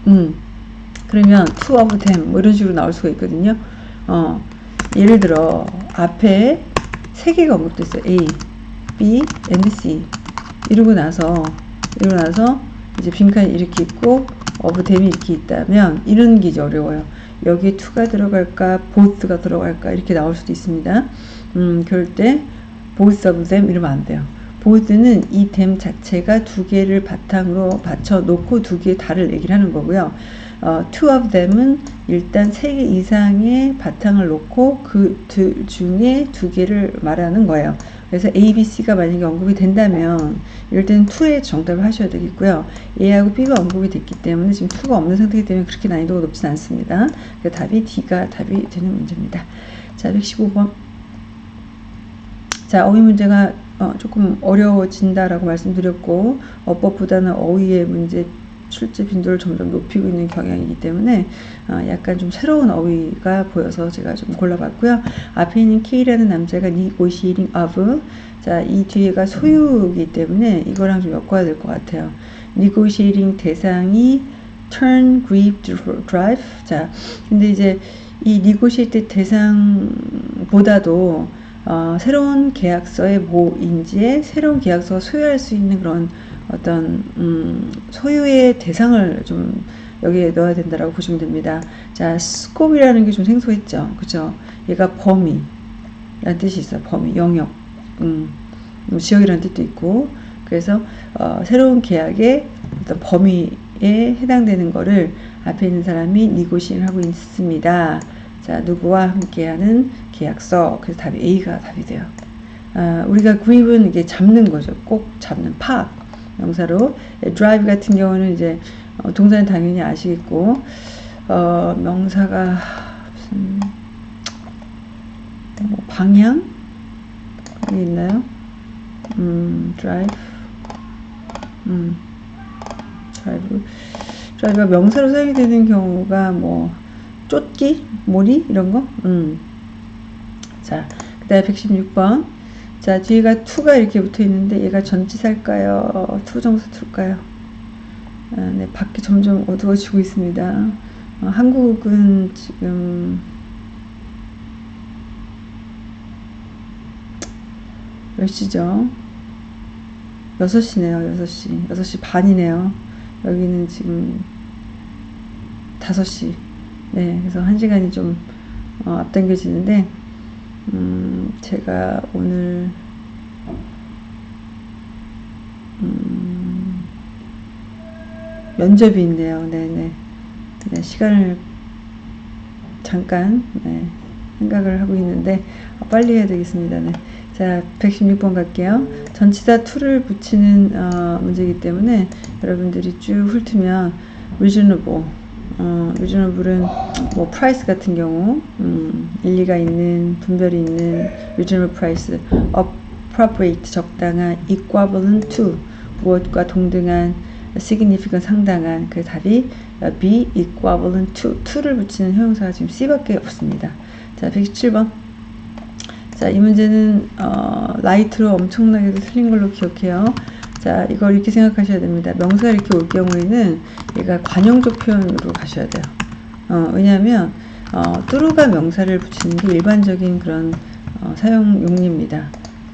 S1: 음, 그러면 two of them 뭐 이런 식으로 나올 수가 있거든요. 어, 예를 들어 앞에 세 개가 언급됐어요. A, B, and C 이러고 나서 이러고 나서 이제 빈칸이 이렇게 있고 of them이 이렇게 있다면 이런 게 이제 어려워요. 여기에 to가 들어갈까, both가 들어갈까 이렇게 나올 수도 있습니다. 음, 그럴 때 both of them 이러면 안 돼요. both는 이 them 자체가 두 개를 바탕으로 받쳐 놓고 두 개의 달을 얘기를 하는 거고요. 어, two of them은 일단 세 개 이상의 바탕을 놓고 그둘 중에 두 개를 말하는 거예요. 그래서 A, B, C가 만약에 언급이 된다면 이럴 때는 2의 정답을 하셔야 되겠고요. A하고 B가 언급이 됐기 때문에 지금 2가 없는 상태이기 때문에 그렇게 난이도가 높진 않습니다. 그 답이 D가 답이 되는 문제입니다. 자, 115번. 자, 어휘 문제가 어, 조금 어려워진다라고 말씀드렸고 어법보다는 어휘의 문제 출제 빈도를 점점 높이고 있는 경향이기 때문에 어, 약간 좀 새로운 어휘가 보여서 제가 좀 골라봤고요. 앞에 있는 K라는 남자가 negotiating of 자, 이 뒤에가 소유이기 때문에 이거랑 좀 엮어야 될 것 같아요. negotiating 대상이 turn, grieve, drive 자, 근데 이제 이 negotiate 대상보다도 어, 새로운 계약서의 뭐인지에 새로운 계약서가 소유할 수 있는 그런 어떤 음, 소유의 대상을 좀 여기에 넣어야 된다라고 보시면 됩니다. 자, 스코이라는 게 좀 생소했죠. 그죠? 얘가 범위 라는 뜻이 있어요. 범위, 영역, 음, 뭐 지역이라는 뜻도 있고 그래서 어, 새로운 계약의 어떤 범위에 해당되는 거를 앞에 있는 사람이 니고시를 하고 있습니다. 자, 누구와 함께하는 계약서. 그래서 답이 A가 답이 돼요. 아, 우리가 grip은 이게 잡는 거죠. 꼭 잡는 파. 명사로 drive 같은 경우는 이제 어, 동사는 당연히 아시겠고 어, 명사가 무슨 뭐 방향 이 있나요? 음, drive 음, drive drive가 명사로 사용이 되는 경우가 뭐 쫓기, 몰이 이런 거. 음. 자, 그 다음에 116번. 자, 뒤에가 to가 이렇게 붙어 있는데 얘가 전치사일까요? to부정사 to일까요? 아, 네, 밖이 점점 어두워지고 있습니다. 어, 한국은 지금 몇 시죠? 6시네요, 6시. 6시 반이네요. 여기는 지금 5시. 네, 그래서 한 시간이 좀 어, 앞당겨지는데 음, 제가 오늘 음, 면접이 있네요. 네네. 네, 시간을 잠깐 네, 생각을 하고 있는데 어, 빨리 해야 되겠습니다. 네. 자, 116번 갈게요. 전치사 to를 붙이는 어, 문제이기 때문에 여러분들이 쭉 훑으면 reasonable, 어, reasonable은 뭐 price 같은 경우 음, 일리가 있는 분별이 있는 reasonable price, appropriate 적당한, equivalent to 무엇과 동등한, significant 상당한 그 답이 be equivalent to to를 붙이는 형용사가 지금 C밖에 없습니다. 자, 117번. 자, 이 문제는 어, 라이트로 엄청나게 틀린 걸로 기억해요. 자, 이걸 이렇게 생각하셔야 됩니다. 명사가 이렇게 올 경우에는 얘가 관용적 표현으로 가셔야 돼요. 어, 왜냐하면 어, through가 명사를 붙이는 게 일반적인 그런 어, 사용 용례입니다.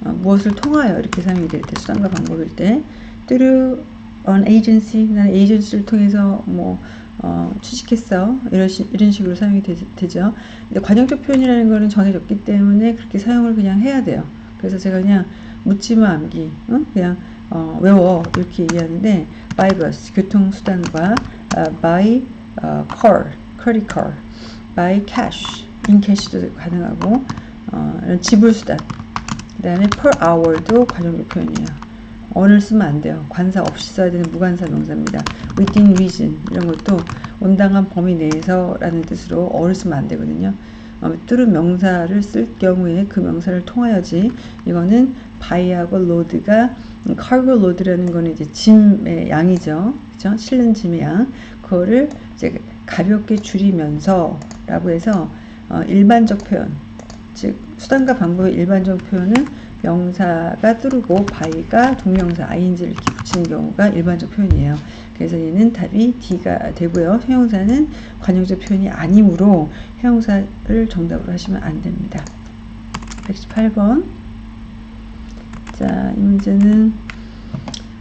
S1: 어, 무엇을 통하여 이렇게 사용이 될 때, 수단과 방법일 때, 뚜루 on agency, 나는 에이전시를 통해서 뭐 어, 취직했어. 이런, 시, 이런 식으로 사용이 되, 죠 근데 관용적 표현이라는 거는 정해졌기 때문에 그렇게 사용을 그냥 해야 돼요. 그래서 제가 그냥 묻지마 암기, 어? 그냥 어, 외워 이렇게 얘기하는데 by bus 교통수단과 uh, by uh, car, credit card, by cash, in cash도 가능하고 어, 이런 지불수단 그 다음에 per hour도 관용적 표현이에요. on을 쓰면 안 돼요. 관사 없이 써야 되는 무관사 명사입니다. within reason 이런 것도 온당한 범위 내에서 라는 뜻으로 어를 쓰면 안 되거든요. 어, 뚜른 명사를 쓸 경우에 그 명사를 통하여지 이거는 바이하고 로드가 cargo load라는 거는 이제 짐의 양이죠. 그죠? 실는 짐의 양. 그거를 이제 가볍게 줄이면서 라고 해서 어, 일반적 표현 즉 수단과 방법의 일반적 표현은 명사가 뚜르고 바이가 동명사 ing를 붙이는 경우가 일반적 표현이에요. 그래서 얘는 답이 D가 되고요. 형용사는 관용적 표현이 아니므로 형용사를 정답으로 하시면 안 됩니다. 118번 자, 이 문제는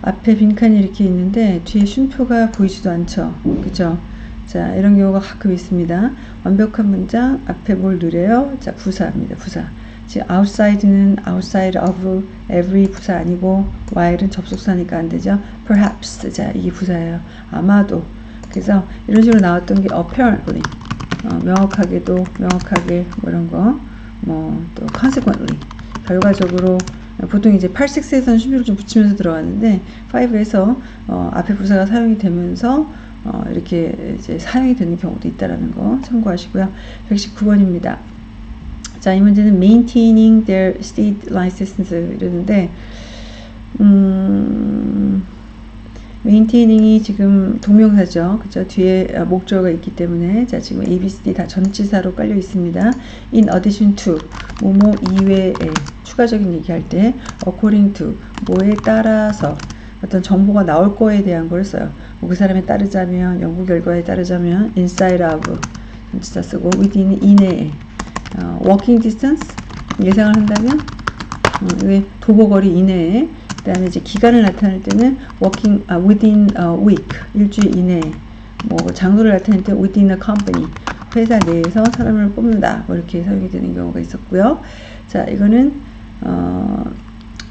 S1: 앞에 빈칸이 이렇게 있는데 뒤에 쉼표가 보이지도 않죠. 그죠? 자, 이런 경우가 가끔 있습니다. 완벽한 문장 앞에 뭘 누려요? 자, 부사입니다. 부사. 지금 outside는 outside of every 부사 아니고 while은 접속사니까 안 되죠. perhaps 자 이게 부사예요. 아마도 그래서 이런 식으로 나왔던 게 apparently 어, 명확하게도 명확하게 뭐 이런 거 뭐 또 consequently 결과적으로 보통 이제 8, 6에서는 쉼표를 좀 붙이면서 들어갔는데 5에서 어, 앞에 부사가 사용이 되면서 어, 이렇게 이제 사용이 되는 경우도 있다라는 거 참고하시고요. 119번입니다. 자, 이 문제는 maintaining their state license 이러는데 음, maintaining 지금 동명사죠. 그죠? 뒤에 목적어가 있기 때문에 자, 지금 A, B, C, D 다 전치사로 깔려 있습니다. in addition to 뭐뭐 이외에 추가적인 얘기할 때 according to 뭐에 따라서 어떤 정보가 나올 거에 대한 걸 써요. 뭐 그 사람에 따르자면 연구 결과에 따르자면 inside of 전치사 쓰고 within 이내에 어, walking distance 예상을 한다면 어, 도보거리 이내에 그 다음에 이제 기간을 나타낼 때는 working 아, within a week 일주일 이내에 뭐 장소를 나타낼 때 within a company 회사 내에서 사람을 뽑는다 뭐 이렇게 사용이 되는 경우가 있었고요. 자 이거는 어,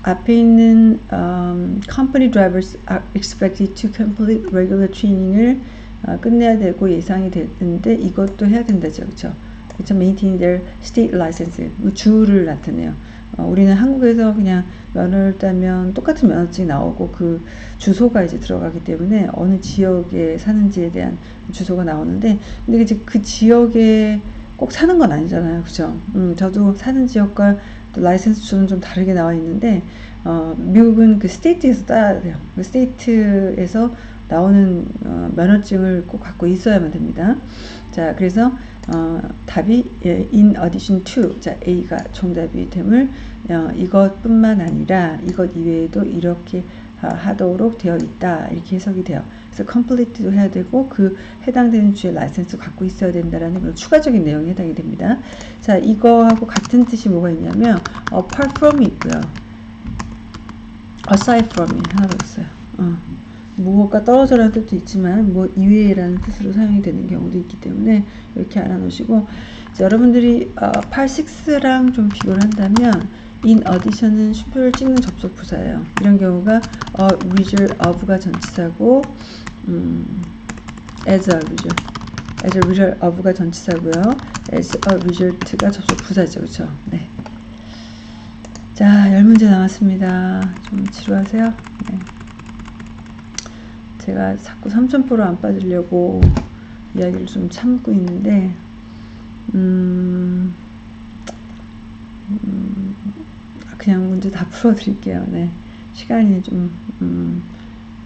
S1: 앞에 있는 um, company drivers are expected to complete regular training을 어, 끝내야 되고 예상이 되는데 이것도 해야 된다죠, 그렇죠? 그렇죠. maintain their state license. 뭐 주를 나타내요. 어, 우리는 한국에서 그냥 면허를 따면 똑같은 면허증이 나오고 그 주소가 이제 들어가기 때문에 어느 지역에 사는지에 대한 주소가 나오는데 근데 이제 그 지역에 꼭 사는 건 아니잖아요. 그죠? 음, 저도 사는 지역과 또 라이센스 주는 좀 다르게 나와 있는데 어, 미국은 그 state에서 따야 돼요. 그 state에서 나오는 어, 면허증을 꼭 갖고 있어야만 됩니다. 자, 그래서 어, 답이 예, in addition to 자 A가 정답이 됨을 어, 이것뿐만 아니라 이것 이외에도 이렇게 하도록 되어 있다 이렇게 해석이 돼요. 그래서 complete도 해야 되고 그 해당되는 주의 라이센스 갖고 있어야 된다라는 그런 추가적인 내용이 해당이 됩니다. 자 이거하고 같은 뜻이 뭐가 있냐면 apart from이 있고요. aside from이 하나 더 있어요. 어. 무엇과 떨어져라는 뜻도 있지만 뭐 이외라는 뜻으로 사용이 되는 경우도 있기 때문에 이렇게 알아놓으시고 여러분들이 어, 8, 6랑 좀 비교를 한다면 in addition은 슈표를 찍는 접속 부사예요. 이런 경우가 a result of가 전치사고 음, as a result as a result of가 전치사고요. as a result가 접속 부사죠. 그렇죠? 네. 자, 열 문제 남았습니다. 좀 지루하세요? 네. 제가 자꾸 삼천포로 안 빠지려고 이야기를 좀 참고 있는데 음, 음, 그냥 문제 다 풀어드릴게요. 네. 시간이 좀 음,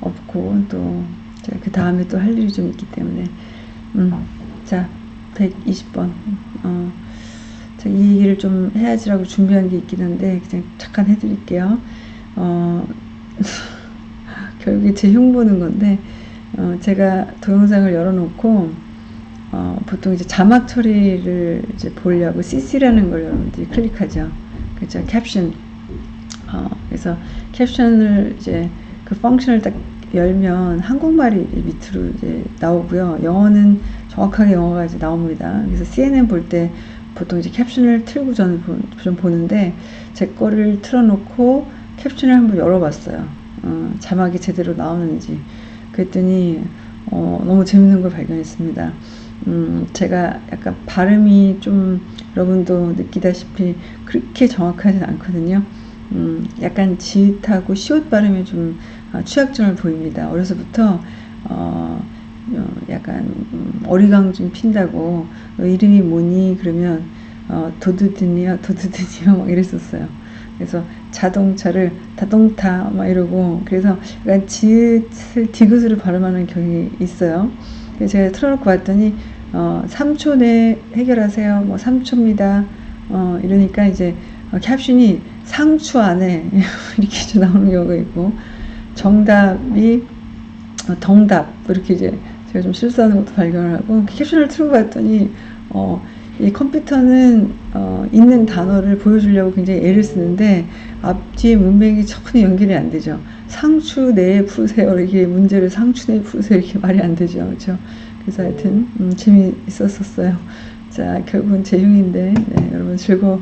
S1: 없고 또 제가 그 다음에 또 할 일이 좀 있기 때문에 음, 자 120번 어, 이 얘기를 좀 해야지라고 준비한 게 있긴 한데 그냥 잠깐 해드릴게요. 어, <laughs> 결국에 제 흉보는 건데 어, 제가 동영상을 열어놓고 어, 보통 이제 자막 처리를 이제 보려고 CC라는 걸 여러분들이 클릭하죠. 그죠? 캡션. 어, 그래서 캡션을 이제 그 펑션을 딱 열면 한국말이 밑으로 이제 나오고요. 영어는 정확하게 영어가 이제 나옵니다. 그래서 CNN 볼 때 보통 이제 캡션을 틀고 저는 보, 좀 보는데 제 거를 틀어놓고 캡션을 한번 열어봤어요. 어, 자막이 제대로 나오는지. 그랬더니 어, 너무 재밌는 걸 발견했습니다. 음, 제가 약간 발음이 좀 여러분도 느끼다시피 그렇게 정확하진 않거든요. 음, 약간 지읒하고 시옷 발음이 좀 어, 취약점을 보입니다. 어려서부터 어, 어, 약간 음, 어리광 좀 핀다고 너 이름이 뭐니 그러면 어, 도드드니요 도드드니요 막 이랬었어요. 그래서 자동차를 다동타 막 이러고 그래서 약간 지읒을 디귿으로 발음하는 경향이 있어요. 그래서 제가 틀어놓고 봤더니 어, 3초 내 해결하세요. 뭐 3초입니다. 어, 이러니까 이제 어, 캡션이 상추 안에 <laughs> 이렇게 나오는 경우가 있고 정답이 어, 덩답 이렇게 이제 제가 좀 실수하는 것도 발견을 하고 캡션을 틀고 봤더니 어, 이 컴퓨터는 어, 있는 단어를 보여주려고 굉장히 애를 쓰는데 앞뒤에 문맥이 전혀 연결이 안 되죠. 상추 내에 푸세요 이렇게 문제를 상추 내에 푸세요 이렇게 말이 안 되죠. 그렇죠? 그래서 하여튼 음, 재미있었었어요. 자 결국은 제 흉인데 네, 여러분 즐거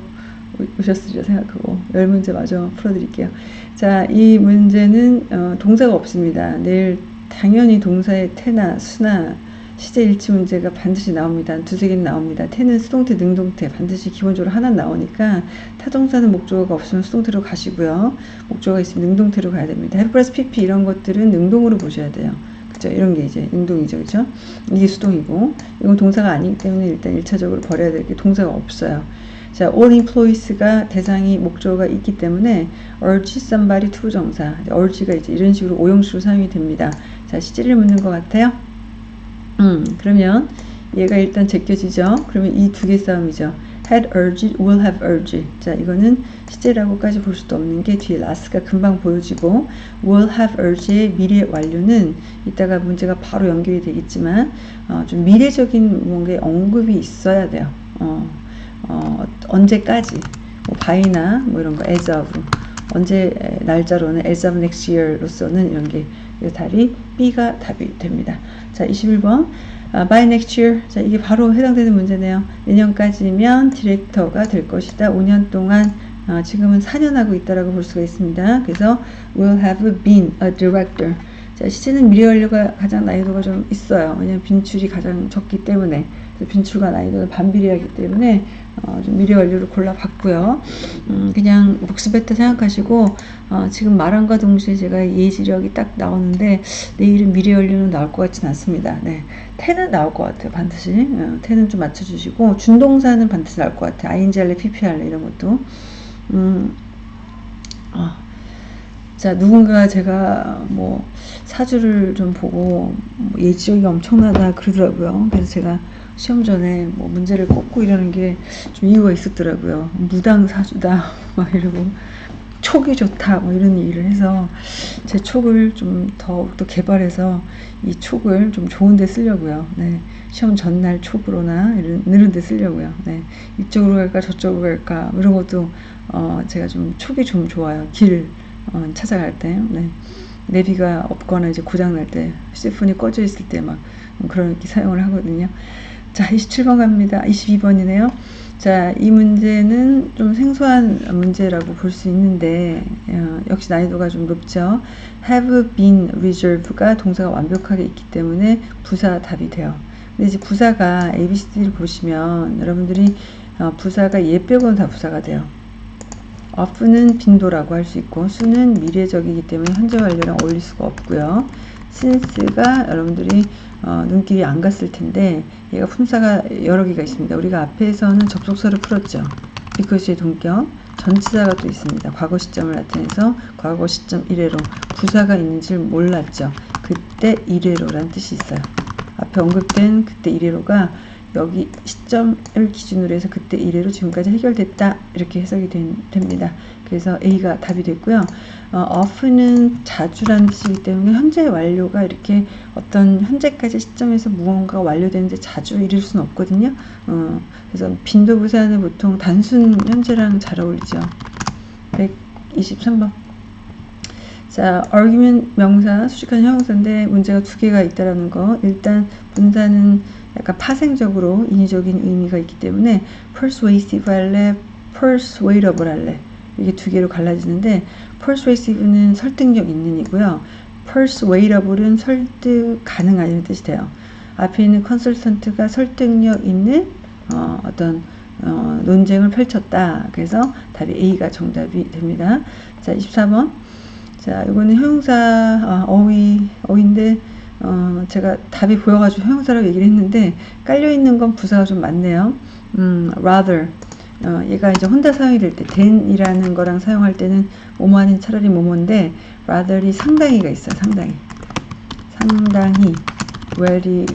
S1: 오셨으리라 생각하고 열 문제 마저 풀어드릴게요. 자 이 문제는 어, 동사가 없습니다. 내일 당연히 동사의 태나 수나 시제 일치 문제가 반드시 나옵니다. 두세 개는 나옵니다. 태는 수동태, 능동태 반드시 기본적으로 하나 나오니까 타동사는 목적어가 없으면 수동태로 가시고요. 목적어가 있으면 능동태로 가야 됩니다. 플러스 pp 이런 것들은 능동으로 보셔야 돼요. 그죠? 이런 게 이제 능동이죠. 그죠? 이게 수동이고 이건 동사가 아니기 때문에 일단 1차적으로 버려야 될 게 동사가 없어요. 자, all employees가 대상이 목적어가 있기 때문에 urge somebody to 정사. urge가 이제 이런 식으로 오형식으로 사용이 됩니다. 자, 시제를 묻는 것 같아요. 음, 그러면 얘가 일단 제껴지죠. 그러면 이 두 개 싸움이죠. had urged, will have urged. 자, 이거는 시제라고까지 볼 수도 없는 게 뒤에 last가 금방 보여지고 will have urged의 미래 완료는 이따가 문제가 바로 연결이 되겠지만 어, 좀 미래적인 뭔가 언급이 있어야 돼요. 어, 어, 언제까지 뭐 by나 뭐 이런 거 as of 언제 날짜로는 as of next year로서는 이런 게 달이 B가 답이 됩니다. 자 21번 아, by next year 자 이게 바로 해당되는 문제네요. 내년까지면 디렉터가 될 것이다. 5년 동안 아, 지금은 4년 하고 있다라고 볼 수가 있습니다. 그래서 will have been a director 자, 시제는 미래 완료가 가장 난이도가 좀 있어요. 왜냐면 빈출이 가장 적기 때문에 빈출과 난이도는 반비례하기 때문에 어, 좀 미래 완료를 골라봤고요. 음, 그냥 복습했다 생각하시고 어, 지금 말한과 동시에 제가 예지력이 딱 나오는데 내일은 미래 완료는 나올 것 같지는 않습니다. 네, 태는 나올 것 같아요. 반드시 어, 태는 좀 맞춰주시고 준동사는 반드시 나올 것 같아요. ing 할래, pp 할래 이런 것도 음, 어. 자 누군가 제가 뭐 사주를 좀 보고 뭐 예지력이 엄청나다 그러더라고요. 그래서 제가 시험 전에 뭐 문제를 꼽고 이러는 게 좀 이유가 있었더라고요. 무당 사주다 <laughs> 막 이러고 촉이 좋다 뭐 이런 얘기를 해서 제 촉을 좀 더욱더 개발해서 이 촉을 좀 좋은 데 쓰려고요. 네. 시험 전날 촉으로나 이런, 이런 데 쓰려고요. 네. 이쪽으로 갈까 저쪽으로 갈까 이런 것도 어 제가 좀 촉이 좀 좋아요. 길 어, 찾아갈 때 네. 내비가 없거나 이제 고장 날 때 휴대폰이 꺼져 있을 때 막 그런 게 사용을 하거든요. 자, 27번 갑니다. 22번이네요. 자, 이 문제는 좀 생소한 문제라고 볼 수 있는데 어, 역시 난이도가 좀 높죠. have been reserve가 동사가 완벽하게 있기 때문에 부사 답이 돼요. 근데 이제 부사가 ABCD를 보시면 여러분들이 어, 부사가 얘 빼고는 다 부사가 돼요. of는 빈도라고 할 수 있고 수는 미래적이기 때문에 현재 완료랑 어울릴 수가 없고요. since가 여러분들이 어, 눈길이 안 갔을 텐데 얘가 품사가 여러 개가 있습니다. 우리가 앞에서는 접속사를 풀었죠. because의 동격 전치사가 또 있습니다. 과거 시점을 나타내서 과거 시점 1회로 부사가 있는지를 몰랐죠. 그때 1회로란 뜻이 있어요. 앞에 언급된 그때 1회로가 여기 시점을 기준으로 해서 그때 이래로 지금까지 해결됐다 이렇게 해석이 된, 됩니다. 그래서 A가 답이 됐고요. 어, of는 자주라는 뜻이기 때문에 현재 완료가 이렇게 어떤 현재까지 시점에서 무언가가 완료되는데 자주 이룰 수는 없거든요. 어, 그래서 빈도 부사는 보통 단순 현재랑 잘 어울리죠. 123번. 자, argument 명사, 수식한 형용사인데 문제가 두 개가 있다라는 거. 일단 분사는 약간 파생적으로 인위적인 의미가 있기 때문에 persuasive 할래, persuadable 할래 이게 두 개로 갈라지는데 persuasive는 설득력 있는 이고요. persuadable은 설득 가능한 뜻이 돼요. 앞에 있는 컨설턴트가 설득력 있는 어, 어떤 어, 논쟁을 펼쳤다. 그래서 답이 A가 정답이 됩니다. 자, 24번. 자, 이거는 형용사 아, 어휘, 어휘인데 어, 제가 답이 보여가지고 형용사라고 얘기를 했는데 깔려 있는 건 부사가 좀 많네요. 음, rather. 어, 얘가 이제 혼자 사용이 될 때, than이라는 거랑 사용할 때는 아닌 차라리 뭐뭐인데, rather이 상당히가 있어요, 상당히. 상당히, very,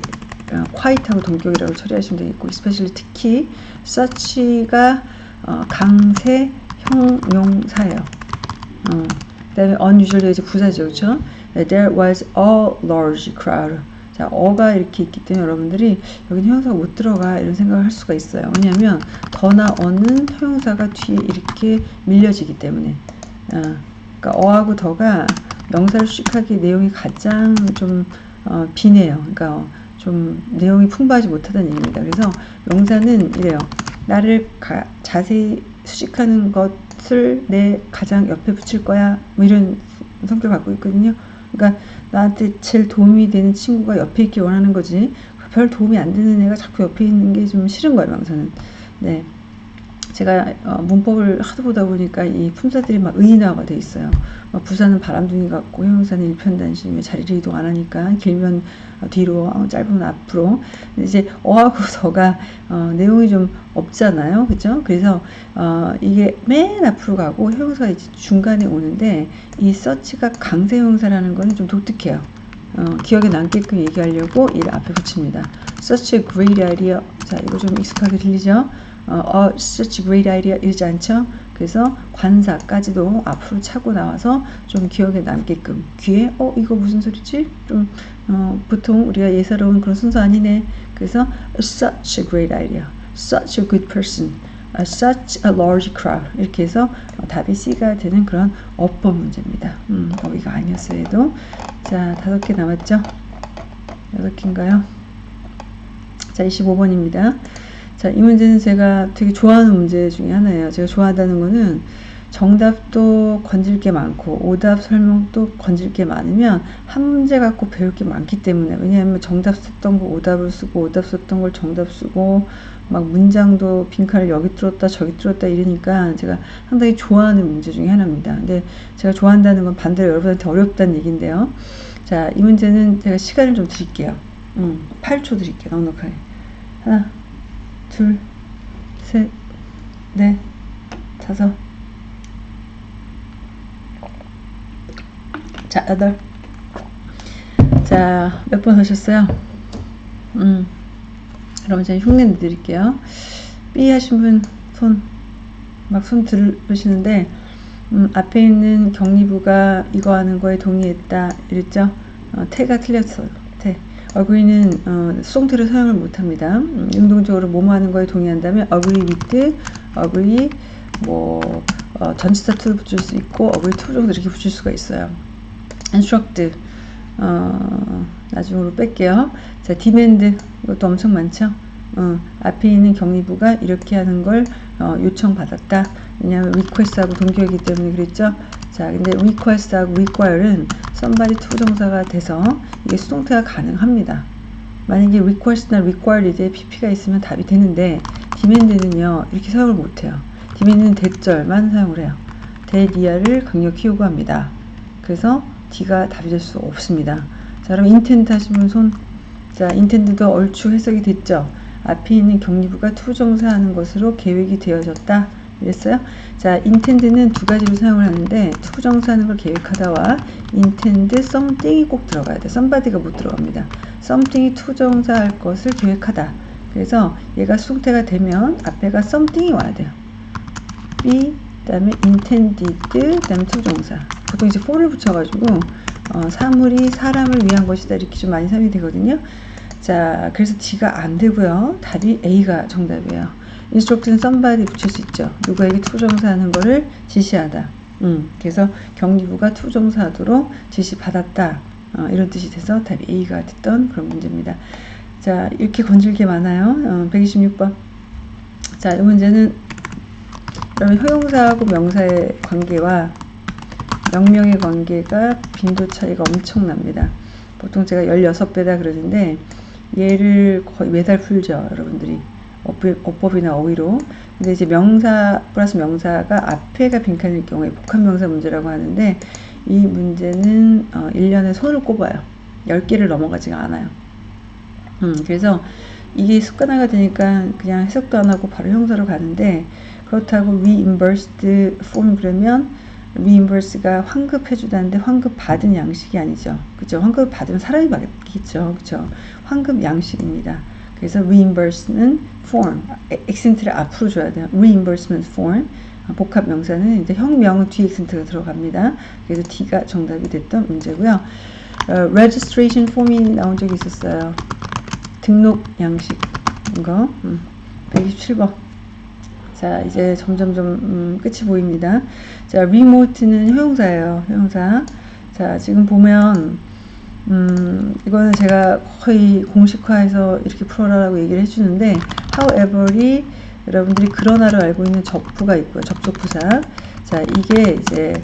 S1: 어, quite하고 동격이라고 처리하시면 되겠고, especially 특히, such가 어, 강세 형용사예요. 어, 그 다음에 unusually 이제 부사죠, 그렇죠? There was a large crowd. 자, 어가 이렇게 있기 때문에 여러분들이 여기는 형용사가 못 들어가 이런 생각을 할 수가 있어요. 왜냐하면 더나 어는 형용사가 뒤에 이렇게 밀려지기 때문에. 아, 그러니까 어하고 더가 명사를 수식하기 내용이 가장 좀 어, 비네요. 그러니까 어, 좀 내용이 풍부하지 못하다는 얘기입니다. 그래서 명사는 이래요. 나를 가, 자세히 수식하는 것을 내 가장 옆에 붙일 거야. 뭐 이런 성격을 갖고 있거든요. 그러니까 나한테 제일 도움이 되는 친구가 옆에 있길 원하는 거지. 별 도움이 안 되는 애가 자꾸 옆에 있는 게 좀 싫은 거예요 명사는. 네 제가 어, 문법을 하도 보다 보니까 이 품사들이 막 의인화가 돼 있어요. 막 부사는 바람둥이 같고 형용사는 일편단심 자리를 이동 안 하니까 길면 뒤로 어, 짧으면 앞으로 이제 어하고 <laughs> 더가 어, 내용이 좀 없잖아요. 그죠? 그래서 어, 이게 맨 앞으로 가고 형용사가 이제 중간에 오는데 이 서치가 강세 형용사라는 거는 좀 독특해요. 어, 기억에 남게끔 얘기하려고 이 앞에 붙입니다. Such a great idea. 자, 이거 좀 익숙하게 들리죠? 어, 어, such a great idea 이러지 않죠? 그래서 관사까지도 앞으로 차고 나와서 좀 기억에 남게끔 귀에 어 이거 무슨 소리지? 좀 어, 보통 우리가 예사로운 그런 순서 아니네. 그래서 such a great idea, such a good person, such a large crowd 이렇게 해서 답이 C가 되는 그런 어법 문제입니다. 음, 어휘가 아니었어요. 해도 자 다섯 개 남았죠? 여섯 개인가요? 자 25번입니다. 자, 이 문제는 제가 되게 좋아하는 문제 중에 하나예요. 제가 좋아한다는 거는 정답도 건질 게 많고 오답 설명도 건질 게 많으면 한 문제 갖고 배울 게 많기 때문에 왜냐하면 정답 썼던 거 오답을 쓰고 오답 썼던 걸 정답 쓰고 막 문장도 빈칸을 여기 뚫었다 저기 뚫었다 이러니까 제가 상당히 좋아하는 문제 중에 하나입니다. 근데 제가 좋아한다는 건 반대로 여러분한테 어렵다는 얘기인데요. 자, 이 문제는 제가 시간을 좀 드릴게요. 음, 8초 드릴게요. 넉넉하게. 하나, 둘, 셋, 넷, 다섯. 자, 여덟. 자, 몇 번 하셨어요? 음. 그럼 이제 흉내 드릴게요. B 하신 분 손, 막 손 들으시는데, 음, 앞에 있는 격리부가 이거 하는 거에 동의했다. 이랬죠? 어, 태가 틀렸어요. 어그리는 어, 수동태로 사용을 못합니다. 음, 능동적으로 뭐뭐 하는 거에 동의한다면 agree with, agree 뭐 어, 전치사 to를 붙일 수 있고 agree to 정도 이렇게 붙일 수가 있어요. instruct 어, 나중으로 뺄게요. 자, demand 이것도 엄청 많죠. 어, 앞에 있는 격리부가 이렇게 하는 걸 어, 요청받았다. 왜냐하면 request하고 동격이기 때문에 그랬죠. 자, 근데 request하고 require는 somebody to 정사가 돼서 이게 수동태가 가능합니다. 만약에 request나 required에 pp가 있으면 답이 되는데 demand는요 이렇게 사용을 못해요. demand는 대절만 사용을 해요. 대리아를 강력히 요구합니다. 그래서 D가 답이 될 수 없습니다. 자 그럼 intend 하신 분 손. 자 intend도 얼추 해석이 됐죠. 앞에 있는 격리부가 투정사하는 것으로 계획이 되어졌다. 이랬어요. 자, intend는 두 가지로 사용을 하는데 투정사하는 걸 계획하다와 intend something이 꼭 들어가야 돼. somebody가 못 들어갑니다. something이 투정사할 것을 계획하다. 그래서 얘가 수동태가 되면 앞에가 something이 와야 돼요. be 그다음에 intended 그다음에 to부정사. 보통 이제 for를 붙여가지고 어, 사물이 사람을 위한 것이다 이렇게 좀 많이 사용이 되거든요. 자, 그래서 D가 안 되고요. 답이 A가 정답이에요. Instruct는 somebody 붙일 수 있죠. 누구에게 to부정사 하는 거를 지시하다. 음, 그래서 경리부가 to부정사 하도록 지시받았다. 어, 이런 뜻이 돼서 답이 A가 됐던 그런 문제입니다. 자, 이렇게 건질게 많아요. 어, 126번. 자, 이 문제는 그러면 효용사하고 명사의 관계와 명명의 관계가 빈도 차이가 엄청납니다. 보통 제가 16배다 그러는데 얘를 거의 매달 풀죠, 여러분들이. 어법, 이나 어휘로. 근데 이제 명사 플러스 명사가 앞에가 빈칸일 경우에 복합 명사 문제라고 하는데 이 문제는 어, 1년에 손을 꼽아요. 10개를 넘어가지가 않아요. 음, 그래서 이게 습관화가 되니까 그냥 해석도 안 하고 바로 형사로 가는데 그렇다고 reimbursed form 그러면 reimburse가 환급해주다는데 환급 받은 양식이 아니죠. 그죠? 환급 받으면 사람이 받겠죠. 그죠? 환급 양식입니다. 그래서 reimburse는 form, 액센트를 앞으로 줘야 돼요. reimbursement form. 복합 명사는 이제 혁명은 뒤에 액센트가 들어갑니다. 그래서 D가 정답이 됐던 문제고요. 어, registration form이 나온 적이 있었어요. 등록 양식 거 음, 127번. 자 이제 점점점 음, 끝이 보입니다. 자 remote는 효용사예요. 효용사. 자 지금 보면 음, 이거는 제가 거의 공식화해서 이렇게 풀어라라고 얘기를 해주는데 however이 여러분들이 그러나로 알고 있는 접부가 있고요. 접속부사. 자, 이게 이제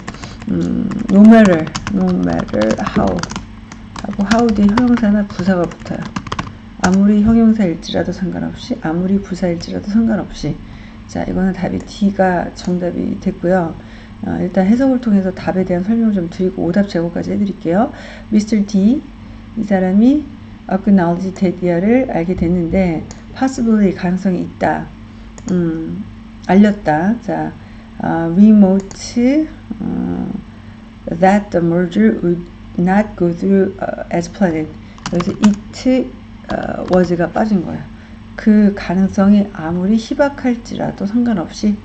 S1: 음, no matter, no matter how 하고 how 뒤에 형용사나 부사가 붙어요. 아무리 형용사일지라도 상관없이 아무리 부사일지라도 상관없이 자, 이거는 답이 D가 정답이 됐고요. 어, 일단 해석을 통해서 답에 대한 설명을 좀 드리고 오답 제공까지 해드릴게요. Mr. D 이 사람이 acknowledge 대디아를 알게 됐는데 possibly 가능성이 있다. 음, 알렸다. 자, uh, remote uh, that the merger would not go through uh, as planned. 여기서 it uh, was가 빠진 거야. 그 가능성이 아무리 희박할지라도 상관없이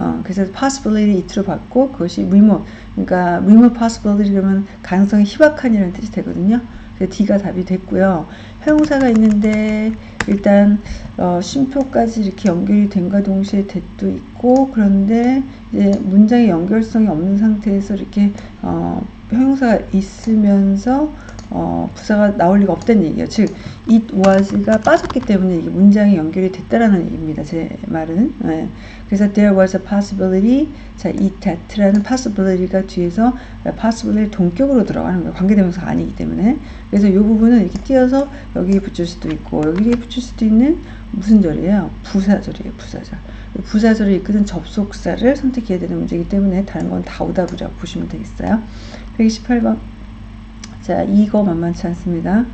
S1: 어, 그래서 possibility it로 받고 그것이 remote 그러니까 remote possibility 그러면 가능성이 희박한이라는 뜻이 되거든요. 그래서 D가 답이 됐고요. 형용사가 있는데 일단 어, 쉼표까지 이렇게 연결이 된과 동시에 that도 있고 그런데 이제 문장의 연결성이 없는 상태에서 이렇게 어, 형용사가 있으면서 어, 부사가 나올 리가 없다는 얘기예요. 즉, it was가 빠졌기 때문에 이게 문장이 연결이 됐다라는 얘기입니다. 제 말은. 네. 그래서 there was a possibility. 자, it that라는 possibility가 뒤에서 possibility 동격으로 들어가는 거예요. 관계대명사가 아니기 때문에. 그래서 이 부분은 이렇게 띄어서 여기에 붙일 수도 있고 여기에 붙일 수도 있는 무슨 절이에요? 부사절이에요. 부사절. 부사절을 이끄는 접속사를 선택해야 되는 문제이기 때문에 다른 건 다 오답이라고 보시면 되겠어요. 128번. 자, 이거 만만치 않습니다.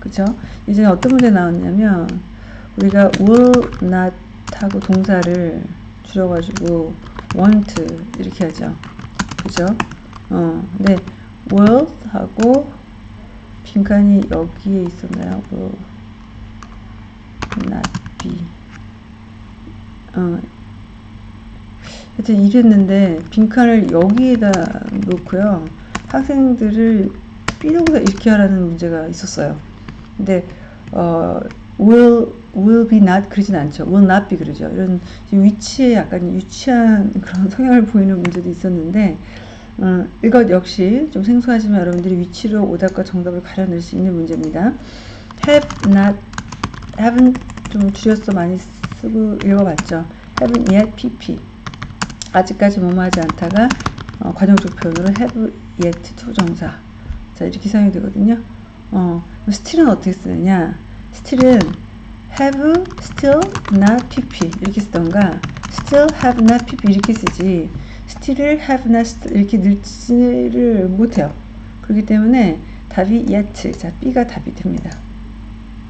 S1: 그쵸? 이제 어떤 문제 나왔냐면, 우리가 will not 하고 동사를 줄여가지고 want 이렇게 하죠. 그죠? 어, 근데 will 하고 빈칸이 여기에 있었나요? will not be. 어, 하여튼 이랬는데 빈칸을 여기에다 놓고요. 학생들을 이렇게 하라는 문제가 있었어요. 근데 어, will will be not 그러진 않죠. will not be 그러죠. 이런 위치에 약간 유치한 <laughs> 그런 성향을 보이는 문제도 있었는데 음, 이것 역시 좀 생소하지만 여러분들이 위치로 오답과 정답을 가려낼 수 있는 문제입니다. have not haven't 좀 줄여서 많이 쓰고 읽어봤죠. haven't yet pp 아직까지 뭐뭐 하지 않다가 어, 관용적 표현으로 have yet to 정사 자 이렇게 사용이 되거든요. 어, 스틸은 어떻게 쓰느냐 still은 have, still, not, pp 이렇게 쓰던가 still, have, not, pp 이렇게 쓰지 still을 have, not, 이렇게 넣지를 못해요. 그렇기 때문에 답이 yet, 자 B가 답이 됩니다.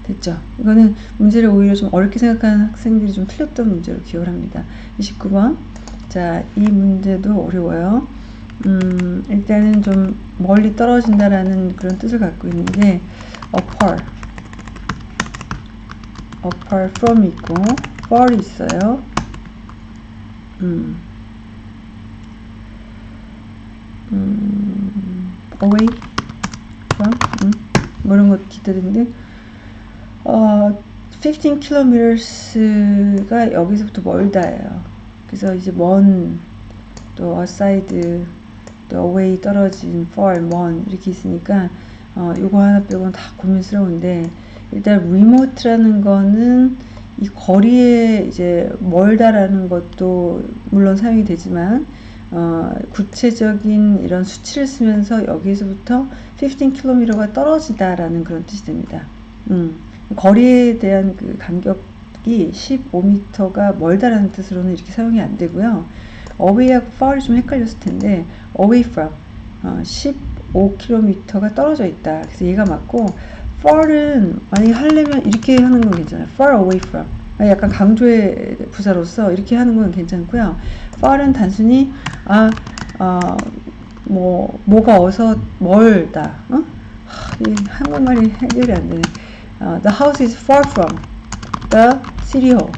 S1: 됐죠? 이거는 문제를 오히려 좀 어렵게 생각하는 학생들이 좀 틀렸던 문제로 기억을 합니다. 29번 자, 이 문제도 어려워요. 음, 일단은 좀 멀리 떨어진다라는 그런 뜻을 갖고 있는데 apart apart from 있고 far 있어요. 음. 음, away from 음, 뭐 이런 것 기다리는데 어, 15kms가 여기서부터 멀다예요. 그래서 이제 먼, 또 aside, 또 away 떨어진, far, 먼 이렇게 있으니까 어, 요거 하나 빼고는 다 고민스러운데 일단 remote라는 거는 이 거리에 이제 멀다라는 것도 물론 사용이 되지만 어, 구체적인 이런 수치를 쓰면서 여기서부터 15km가 떨어지다라는 그런 뜻이 됩니다. 음, 거리에 대한 그 간격이 15m가 멀다라는 뜻으로는 이렇게 사용이 안 되고요. Away하고 far이 좀 헷갈렸을 텐데 away from 어, 15km가 떨어져 있다. 그래서 얘가 맞고 far은 만약에 하려면 이렇게 하는 건 괜찮아요. far away from 약간 강조의 부사로서 이렇게 하는 건 괜찮고요. far은 단순히 아, 어, 뭐 뭐가 어서 멀다. 어? 하, 이 한국말이 해결이 안 되네. 어, the house is far from the city hall.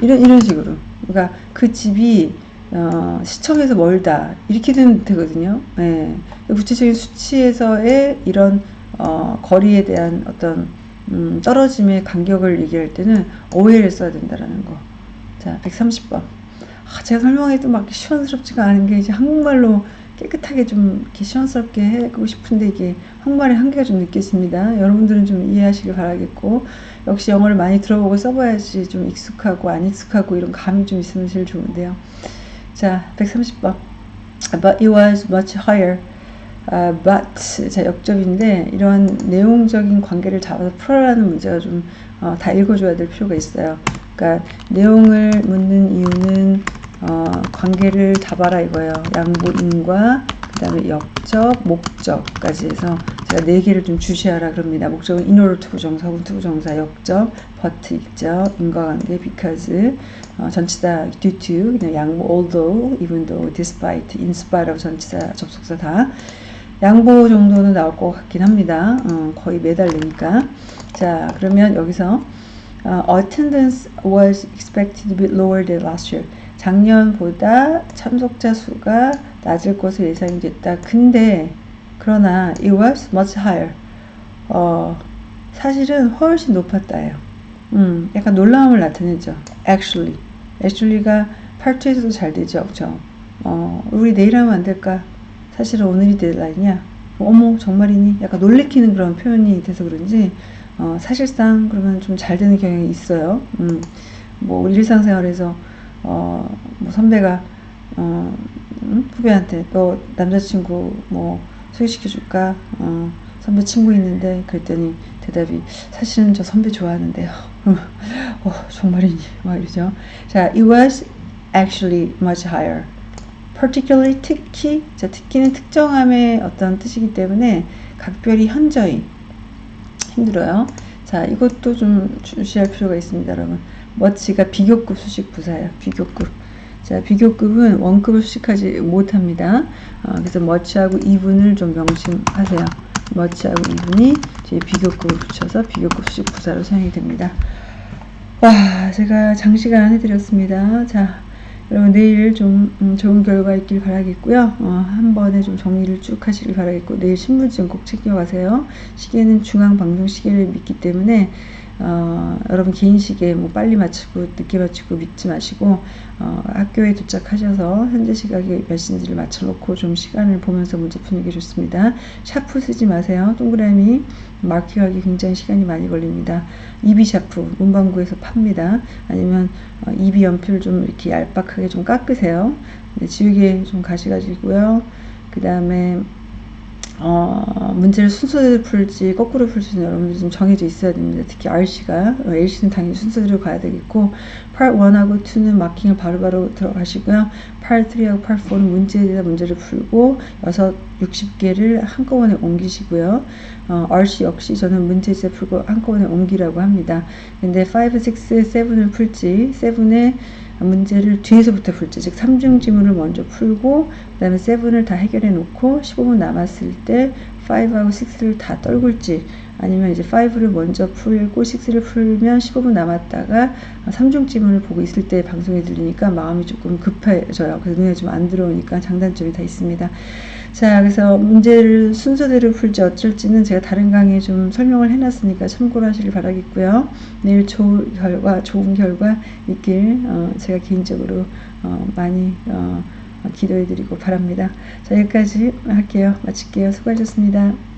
S1: 이런 이런 식으로. 그러니까 그 집이 어, 시청에서 멀다 이렇게 되거든요. 네. 구체적인 수치에서의 이런 어, 거리에 대한 어떤 음, 떨어짐의 간격을 얘기할 때는 OL을 써야 된다라는 거. 자, 130번. 아, 제가 설명해도 막 시원스럽지가 않은 게 이제 한국말로 깨끗하게 좀 이렇게 시원스럽게 하고 싶은데 이게 한국말의 한계가 좀 느껴집니다. 여러분들은 좀 이해하시길 바라겠고 역시 영어를 많이 들어보고 써봐야지 좀 익숙하고 안 익숙하고 이런 감이 좀 있으면 제일 좋은데요. 자, 130번. But it was much higher. Uh, but 자 역접인데 이런 내용적인 관계를 잡아서 풀어라는 문제가 좀다 어, 읽어줘야 될 필요가 있어요. 그러니까 내용을 묻는 이유는 어, 관계를 잡아라 이거예요. 양보인과 그 다음에 역적, 목적까지 해서 네 개를 좀 주시하라 그럽니다. 목적은 in order to 부정사, to 부정사, 역적, but 입적, 인과관계, because, 어, 전치사 due to, 그냥 양보, although, even though, despite, in spite of 전치사, 접속사 다 양보 정도는 나올 것 같긴 합니다. 어, 거의 매달리니까. 자, 그러면 여기서 어, attendance was expected to be lower than last year. 작년보다 참석자 수가 낮을 것으로 예상이 됐다. 근데 그러나 it was much higher. 어, 사실은 훨씬 높았다예요. 음, 약간 놀라움을 나타내죠. actually. actually가 팔투에서도 잘 되죠. 그죠? 어, 우리 내일 하면 안 될까? 사실은 오늘이 데드라인이야. 어머, 정말이니? 약간 놀래키는 그런 표현이 돼서 그런지, 어, 사실상 그러면 좀 잘 되는 경향이 있어요. 음, 뭐, 일상생활에서 어, 뭐 선배가 어, 음? 후배한테 너 남자친구 뭐 소개시켜 줄까? 어, 선배 친구 있는데 그랬더니 대답이 사실은 저 선배 좋아하는데요. <laughs> 어, 정말이니? 막 이러죠. 자, it was actually much higher. particularly 특히, 자, 특히는 특정함의 어떤 뜻이기 때문에 각별히 현저히 힘들어요. 자, 이것도 좀 주시할 필요가 있습니다, 여러분. 머치가 비교급 수식 부사예요. 비교급. 자, 비교급은 원급을 수식하지 못합니다. 어, 그래서 머치하고 이분을 좀 명심하세요. 머치하고 이분이 제 비교급을 붙여서 비교급 수식 부사로 사용이 됩니다. 와, 제가 장시간 해드렸습니다. 자, 여러분 내일 좀 음, 좋은 결과 있길 바라겠고요. 어, 한 번에 좀 정리를 쭉 하시길 바라겠고 내일 신분증 꼭 챙겨가세요. 시계는 중앙 방송 시계를 믿기 때문에 어, 여러분 개인 시계 뭐 빨리 마치고 늦게 마치고 믿지 마시고 어, 학교에 도착하셔서 현재 시각에 몇 시인지를 맞춰놓고 좀 시간을 보면서 문제 푸는 게 좋습니다. 샤프 쓰지 마세요. 동그라미 마킹하기 굉장히 시간이 많이 걸립니다. 2B 샤프 문방구에서 팝니다. 아니면 어, 2B 연필 좀 이렇게 얄팍하게 좀 깎으세요. 네, 지우개 좀 가져가시고요. 그 다음에 어, 문제를 순서대로 풀지 거꾸로 풀수 있는 여러분들이 좀 정해져 있어야 됩니다. 특히 RC가 어, LC는 당연히 순서대로 가야 되겠고 Part 1하고 2는 마킹을 바로바로 들어가시고요. Part 3하고 Part 4는 문제에 대한 문제를 풀고 6, 60개를 한꺼번에 옮기시고요. 어, RC 역시 저는 문제제 풀고 한꺼번에 옮기라고 합니다. 근데 5, 6, 7을 풀지 7에 문제를 뒤에서부터 풀지 즉 3중 지문을 먼저 풀고 그 다음에 7을 다 해결해 놓고 15분 남았을 때 5하고 6를 다 떨굴지 아니면 이제 5를 먼저 풀고 6를 풀면 15분 남았다가 3중 지문을 보고 있을 때 방송이 들리니까 마음이 조금 급해져요. 그래서 눈에 좀 안 들어오니까 장단점이 다 있습니다. 자, 그래서 문제를 순서대로 풀지 어쩔지는 제가 다른 강의에 좀 설명을 해놨으니까 참고를 하시길 바라겠고요. 내일 좋은 결과, 좋은 결과 있길 어, 제가 개인적으로 어, 많이 어, 기도해드리고 바랍니다. 자, 여기까지 할게요. 마칠게요. 수고하셨습니다.